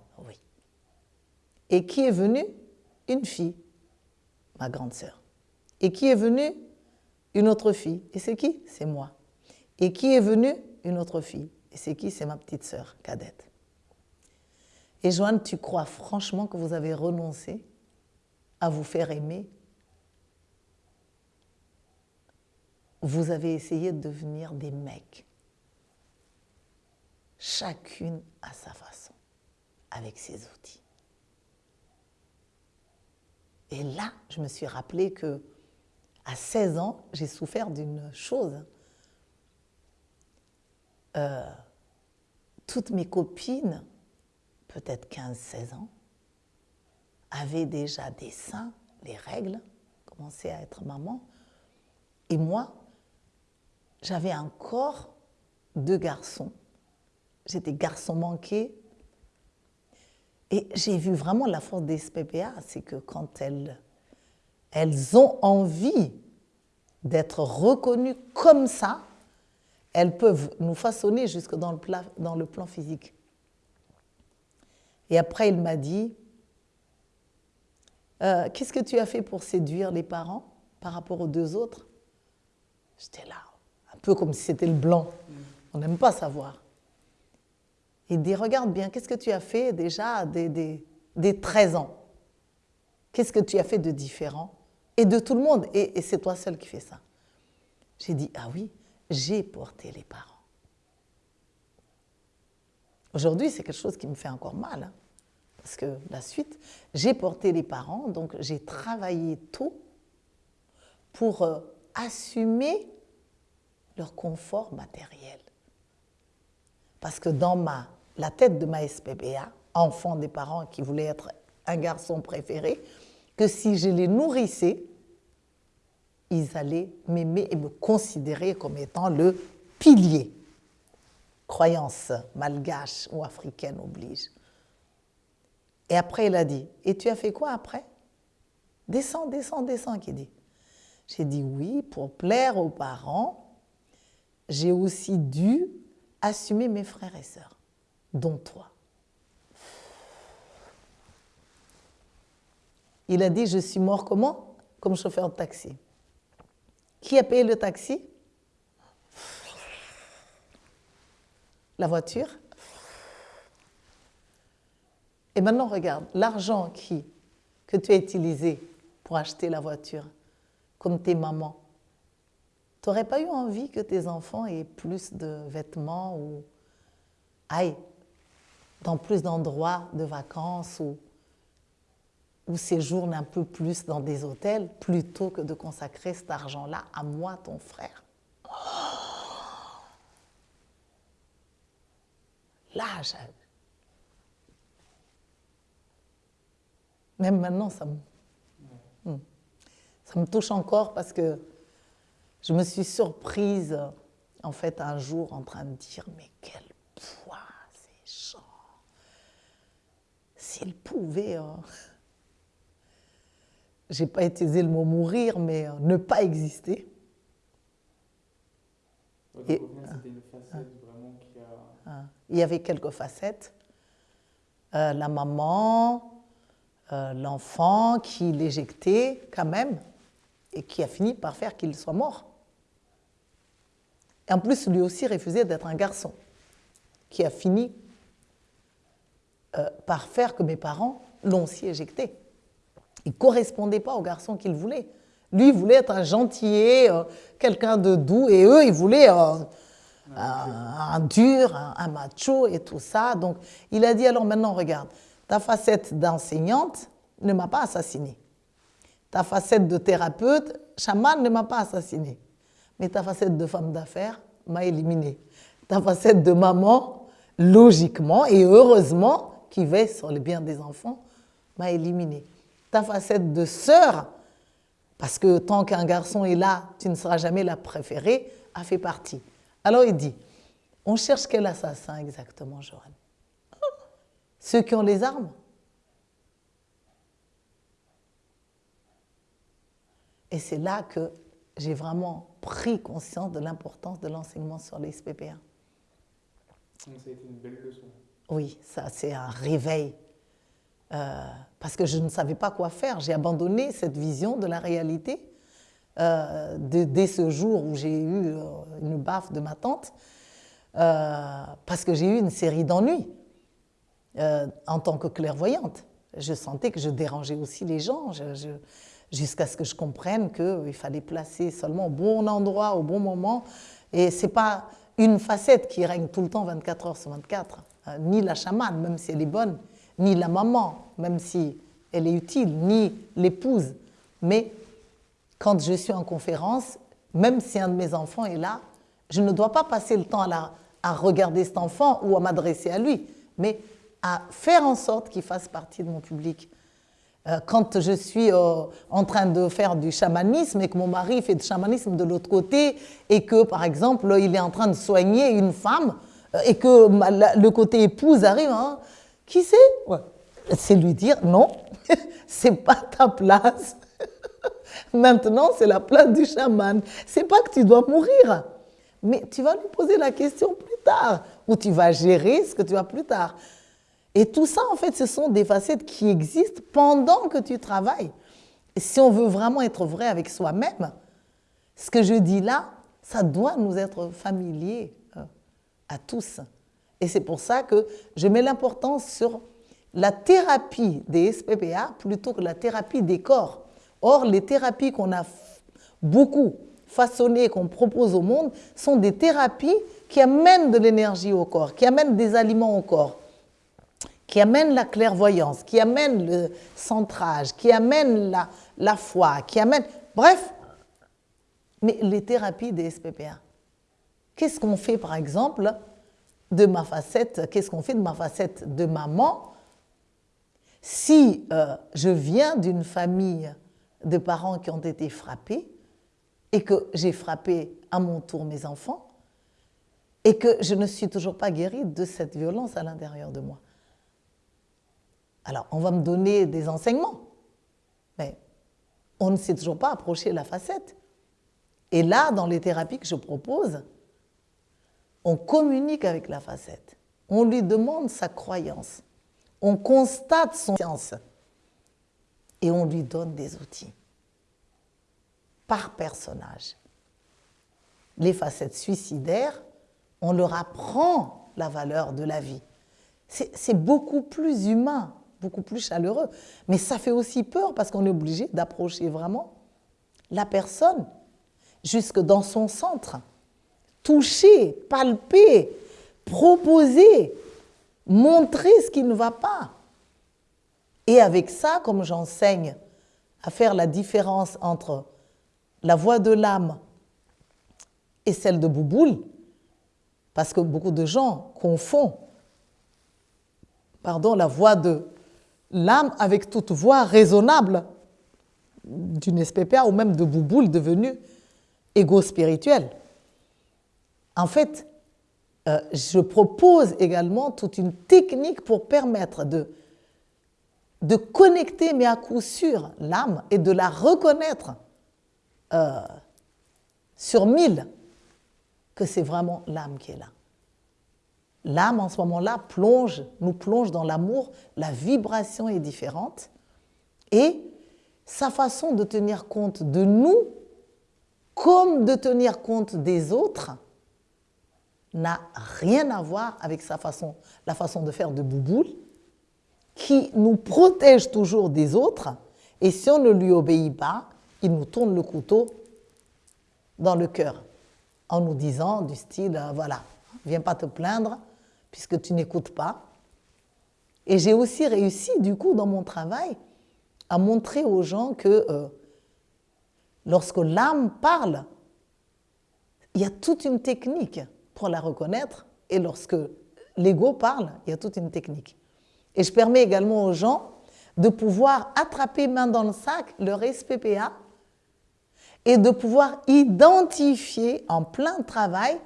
Et qui est venu Une fille, ma grande sœur. Et qui est venue Une autre fille. Et c'est qui C'est moi. Et qui est venue Une autre fille. Et c'est qui C'est ma petite sœur cadette. Et Joanne, tu crois franchement que vous avez renoncé à vous faire aimer vous avez essayé de devenir des mecs. Chacune à sa façon, avec ses outils. Et là, je me suis rappelé que à 16 ans, j'ai souffert d'une chose. Euh, toutes mes copines, peut-être 15-16 ans, avaient déjà des seins, les règles, commençaient à être maman. Et moi, j'avais un corps de garçon. J'étais garçon manqué. Et j'ai vu vraiment la force des SPPA, c'est que quand elles, elles ont envie d'être reconnues comme ça, elles peuvent nous façonner jusque dans le, plan physique. Et après, il m'a dit, euh, qu'est-ce que tu as fait pour séduire les parents par rapport aux deux autres? J'étais là, peu comme si c'était le blanc. On n'aime pas savoir. Il dit, regarde bien, qu'est-ce que tu as fait déjà des, des, 13 ans? Qu'est-ce que tu as fait de différent Et de tout le monde? Et, c'est toi seul qui fais ça. J'ai dit, ah oui, j'ai porté les parents. Aujourd'hui, c'est quelque chose qui me fait encore mal. Hein, parce que la suite, j'ai porté les parents, donc j'ai travaillé tôt pour euh, assumer leur confort matériel. Parce que dans ma, la tête de ma SPBA, enfant des parents qui voulaient être un garçon préféré, que si je les nourrissais, ils allaient m'aimer et me considérer comme étant le pilier. Croyance malgache ou africaine oblige. Et après, il a dit, et tu as fait quoi après? Descends, descends, descends, qui dit. J'ai dit oui, pour plaire aux parents, j'ai aussi dû assumer mes frères et sœurs, dont toi. Il a dit, je suis mort comment? Comme chauffeur de taxi. Qui a payé le taxi? La voiture. Et maintenant, regarde, l'argent que tu as utilisé pour acheter la voiture, comme tes mamans, tu n'aurais pas eu envie que tes enfants aient plus de vêtements ou aillent dans plus d'endroits de vacances ou, ou séjournent un peu plus dans des hôtels plutôt que de consacrer cet argent-là à moi, ton frère? Là, même maintenant, ça me, hmm. ça me touche encore parce que je me suis surprise, en fait, un jour en train de dire, mais quel poids ces gens S'ils pouvaient, euh, j'ai pas utilisé le mot mourir, mais euh, ne pas exister. Et, une facette vraiment qui a... il y avait quelques facettes. Euh, la maman, l'enfant qui l'éjectait quand même et qui a fini par faire qu'il soit mort. En plus, lui aussi refusait d'être un garçon, qui a fini euh, par faire que mes parents l'ont aussi éjecté. Il ne correspondait pas au garçon qu'il voulait. Lui, voulait être un gentillet, euh, quelqu'un de doux, et eux, ils voulaient euh, un, dur, un, macho et tout ça. Donc, il a dit, alors maintenant, regarde, ta facette d'enseignante ne m'a pas assassiné. Ta facette de thérapeute, chaman ne m'a pas assassiné. Mais ta facette de femme d'affaires m'a éliminé. Ta facette de maman, logiquement et heureusement, qui veille sur le bien des enfants, m'a éliminé. Ta facette de sœur, parce que tant qu'un garçon est là, tu ne seras jamais la préférée, a fait partie. Alors il dit, on cherche quel assassin exactement, Johan Ceux qui ont les armes? Et c'est là que j'ai vraiment pris conscience de l'importance de l'enseignement sur les SPPA. Ça a été une belle leçon. Oui, ça c'est un réveil. Euh, parce que je ne savais pas quoi faire. J'ai abandonné cette vision de la réalité euh, dès ce jour où j'ai eu euh, une baffe de ma tante, parce que j'ai eu une série d'ennuis en tant que clairvoyante. Je sentais que je dérangeais aussi les gens, jusqu'à ce que je comprenne qu'il fallait placer seulement au bon endroit, au bon moment. Et ce n'est pas une facette qui règne tout le temps 24 heures sur 24, ni la chamane, même si elle est bonne, ni la maman, même si elle est utile, ni l'épouse. Mais quand je suis en conférence, même si un de mes enfants est là, je ne dois pas passer le temps à, à regarder cet enfant ou à m'adresser à lui, mais à faire en sorte qu'il fasse partie de mon public. Euh, quand je suis euh, en train de faire du chamanisme et que mon mari fait du chamanisme de l'autre côté et que, par exemple, il est en train de soigner une femme euh, et que le côté épouse arrive, hein, qui c'est? C'est lui dire non, c'est pas ta place. Maintenant, c'est la place du chaman. C'est pas que tu dois mourir, mais tu vas lui poser la question plus tard ou tu vas gérer ce que tu vas plus tard. Et tout ça, en fait, ce sont des facettes qui existent pendant que tu travailles. Et si on veut vraiment être vrai avec soi-même, ce que je dis là, ça doit nous être familier euh, à tous. Et c'est pour ça que je mets l'importance sur la thérapie des SPPA plutôt que la thérapie des corps. Or, les thérapies qu'on a beaucoup façonnées, qu'on propose au monde, sont des thérapies qui amènent de l'énergie au corps, qui amènent des aliments au corps, qui amènent la clairvoyance, qui amènent le centrage, qui amènent la, foi, qui amènent... Bref, mais les thérapies des SPPA. Qu'est-ce qu'on fait, par exemple, de ma facette, qu'est-ce qu'on fait de ma facette de maman si euh, je viens d'une famille de parents qui ont été frappés et que j'ai frappé à mon tour mes enfants et que je ne suis toujours pas guérie de cette violence à l'intérieur de moi? Alors, on va me donner des enseignements, mais on ne sait toujours pas approcher la facette. Et là, dans les thérapies que je propose, on communique avec la facette. On lui demande sa croyance. On constate son science. Et on lui donne des outils. Par personnage. Les facettes suicidaires, on leur apprend la valeur de la vie. C'est beaucoup plus humain, beaucoup plus chaleureux. Mais ça fait aussi peur parce qu'on est obligé d'approcher vraiment la personne jusque dans son centre toucher, palper, proposer, montrer ce qui ne va pas. Et avec ça, comme j'enseigne à faire la différence entre la voix de l'âme et celle de Bouboule, parce que beaucoup de gens confondent pardon, la voix de l'âme avec toute voix raisonnable d'une SPPA ou même de Bouboule devenu égo-spirituel. En fait, euh, je propose également toute une technique pour permettre de, de connecter, mais à coup sûr, l'âme et de la reconnaître euh, sur mille, que c'est vraiment l'âme qui est là. L'âme, en ce moment-là, plonge, nous plonge dans l'amour, la vibration est différente, et sa façon de tenir compte de nous, comme de tenir compte des autres, n'a rien à voir avec sa façon, la façon de faire de Bouboule, qui nous protège toujours des autres, et si on ne lui obéit pas, il nous tourne le couteau dans le cœur en nous disant du style, euh, voilà, viens pas te plaindre puisque tu n'écoutes pas. Et j'ai aussi réussi, du coup, dans mon travail, à montrer aux gens que euh, lorsque l'âme parle, il y a toute une technique pour la reconnaître. Et lorsque l'ego parle, il y a toute une technique. Et je permets également aux gens de pouvoir attraper main dans le sac leur SPPA et de pouvoir identifier en plein travail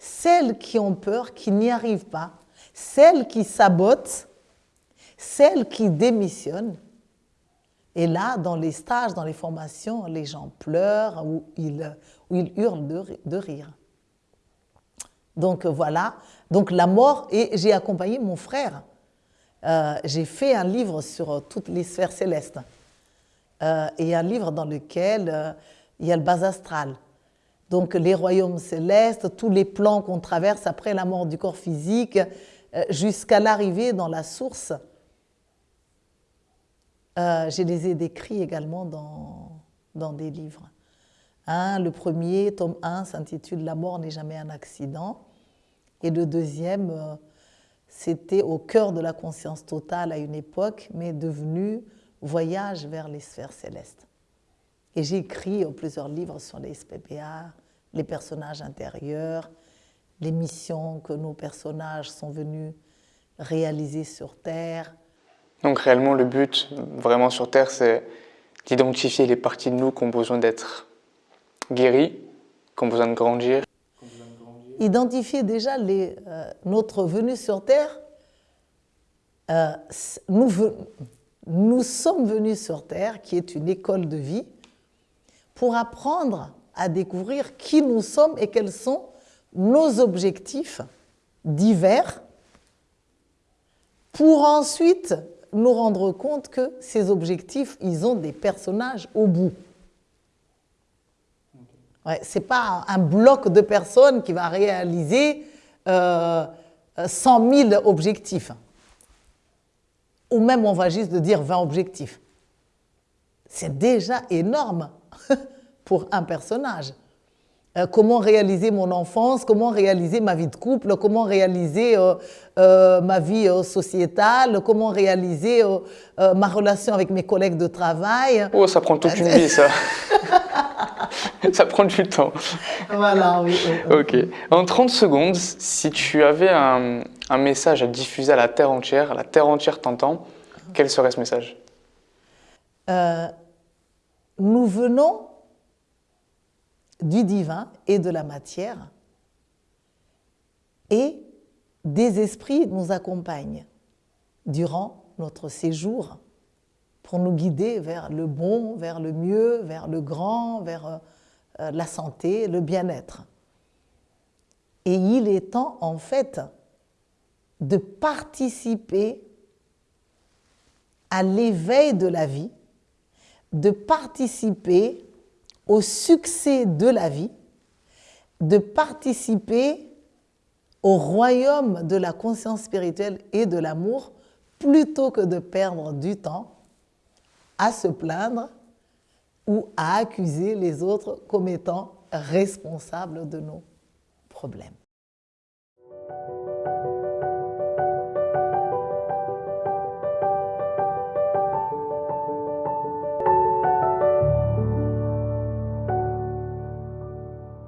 celles qui ont peur, qui n'y arrivent pas, celles qui sabotent, celles qui démissionnent. Et là, dans les stages, dans les formations, les gens pleurent ou ils, hurlent de, rire. Donc voilà, donc la mort, et j'ai accompagné mon frère. Euh, j'ai fait un livre sur toutes les sphères célestes. Euh, et un livre dans lequel euh, il y a le bas astral. Donc les royaumes célestes, tous les plans qu'on traverse après la mort du corps physique, euh, jusqu'à l'arrivée dans la source. je les ai décrits également dans, dans des livres. le premier, tome 1, s'intitule La mort n'est jamais un accident. Et le deuxième, c'était au cœur de la conscience totale à une époque, mais devenu voyage vers les sphères célestes. Et j'ai écrit plusieurs livres sur les SPPA, les personnages intérieurs, les missions que nos personnages sont venus réaliser sur Terre. Donc réellement, le but, vraiment sur Terre, c'est d'identifier les parties de nous qui ont besoin d'être guéries, qui ont besoin de grandir. Identifier déjà les, euh, notre venue sur Terre, euh, nous, nous sommes venus sur Terre, qui est une école de vie, pour apprendre à découvrir qui nous sommes et quels sont nos objectifs divers, pour ensuite nous rendre compte que ces objectifs, ils ont des personnages au bout. Ouais, Ce n'est pas un bloc de personnes qui va réaliser euh, 100 000 objectifs ou même on va juste dire 20 objectifs. C'est déjà énorme pour un personnage. Euh, comment réaliser mon enfance, comment réaliser ma vie de couple, comment réaliser euh, euh, ma vie sociétale, comment réaliser ma relation avec mes collègues de travail. Oh, ça prend toute une vie, ça. ça prend du temps. Voilà, oui. Ok. En 30 secondes, si tu avais un, un message à diffuser à la Terre entière, la Terre entière t'entend, quel serait ce message? Nous venons du divin et de la matière et des esprits nous accompagnent durant notre séjour pour nous guider vers le bon, vers le mieux, vers le grand, vers euh, la santé, le bien-être. Et il est temps en fait de participer à l'éveil de la vie, de participer au succès de la vie, de participer au royaume de la conscience spirituelle et de l'amour, plutôt que de perdre du temps à se plaindre ou à accuser les autres comme étant responsables de nos problèmes.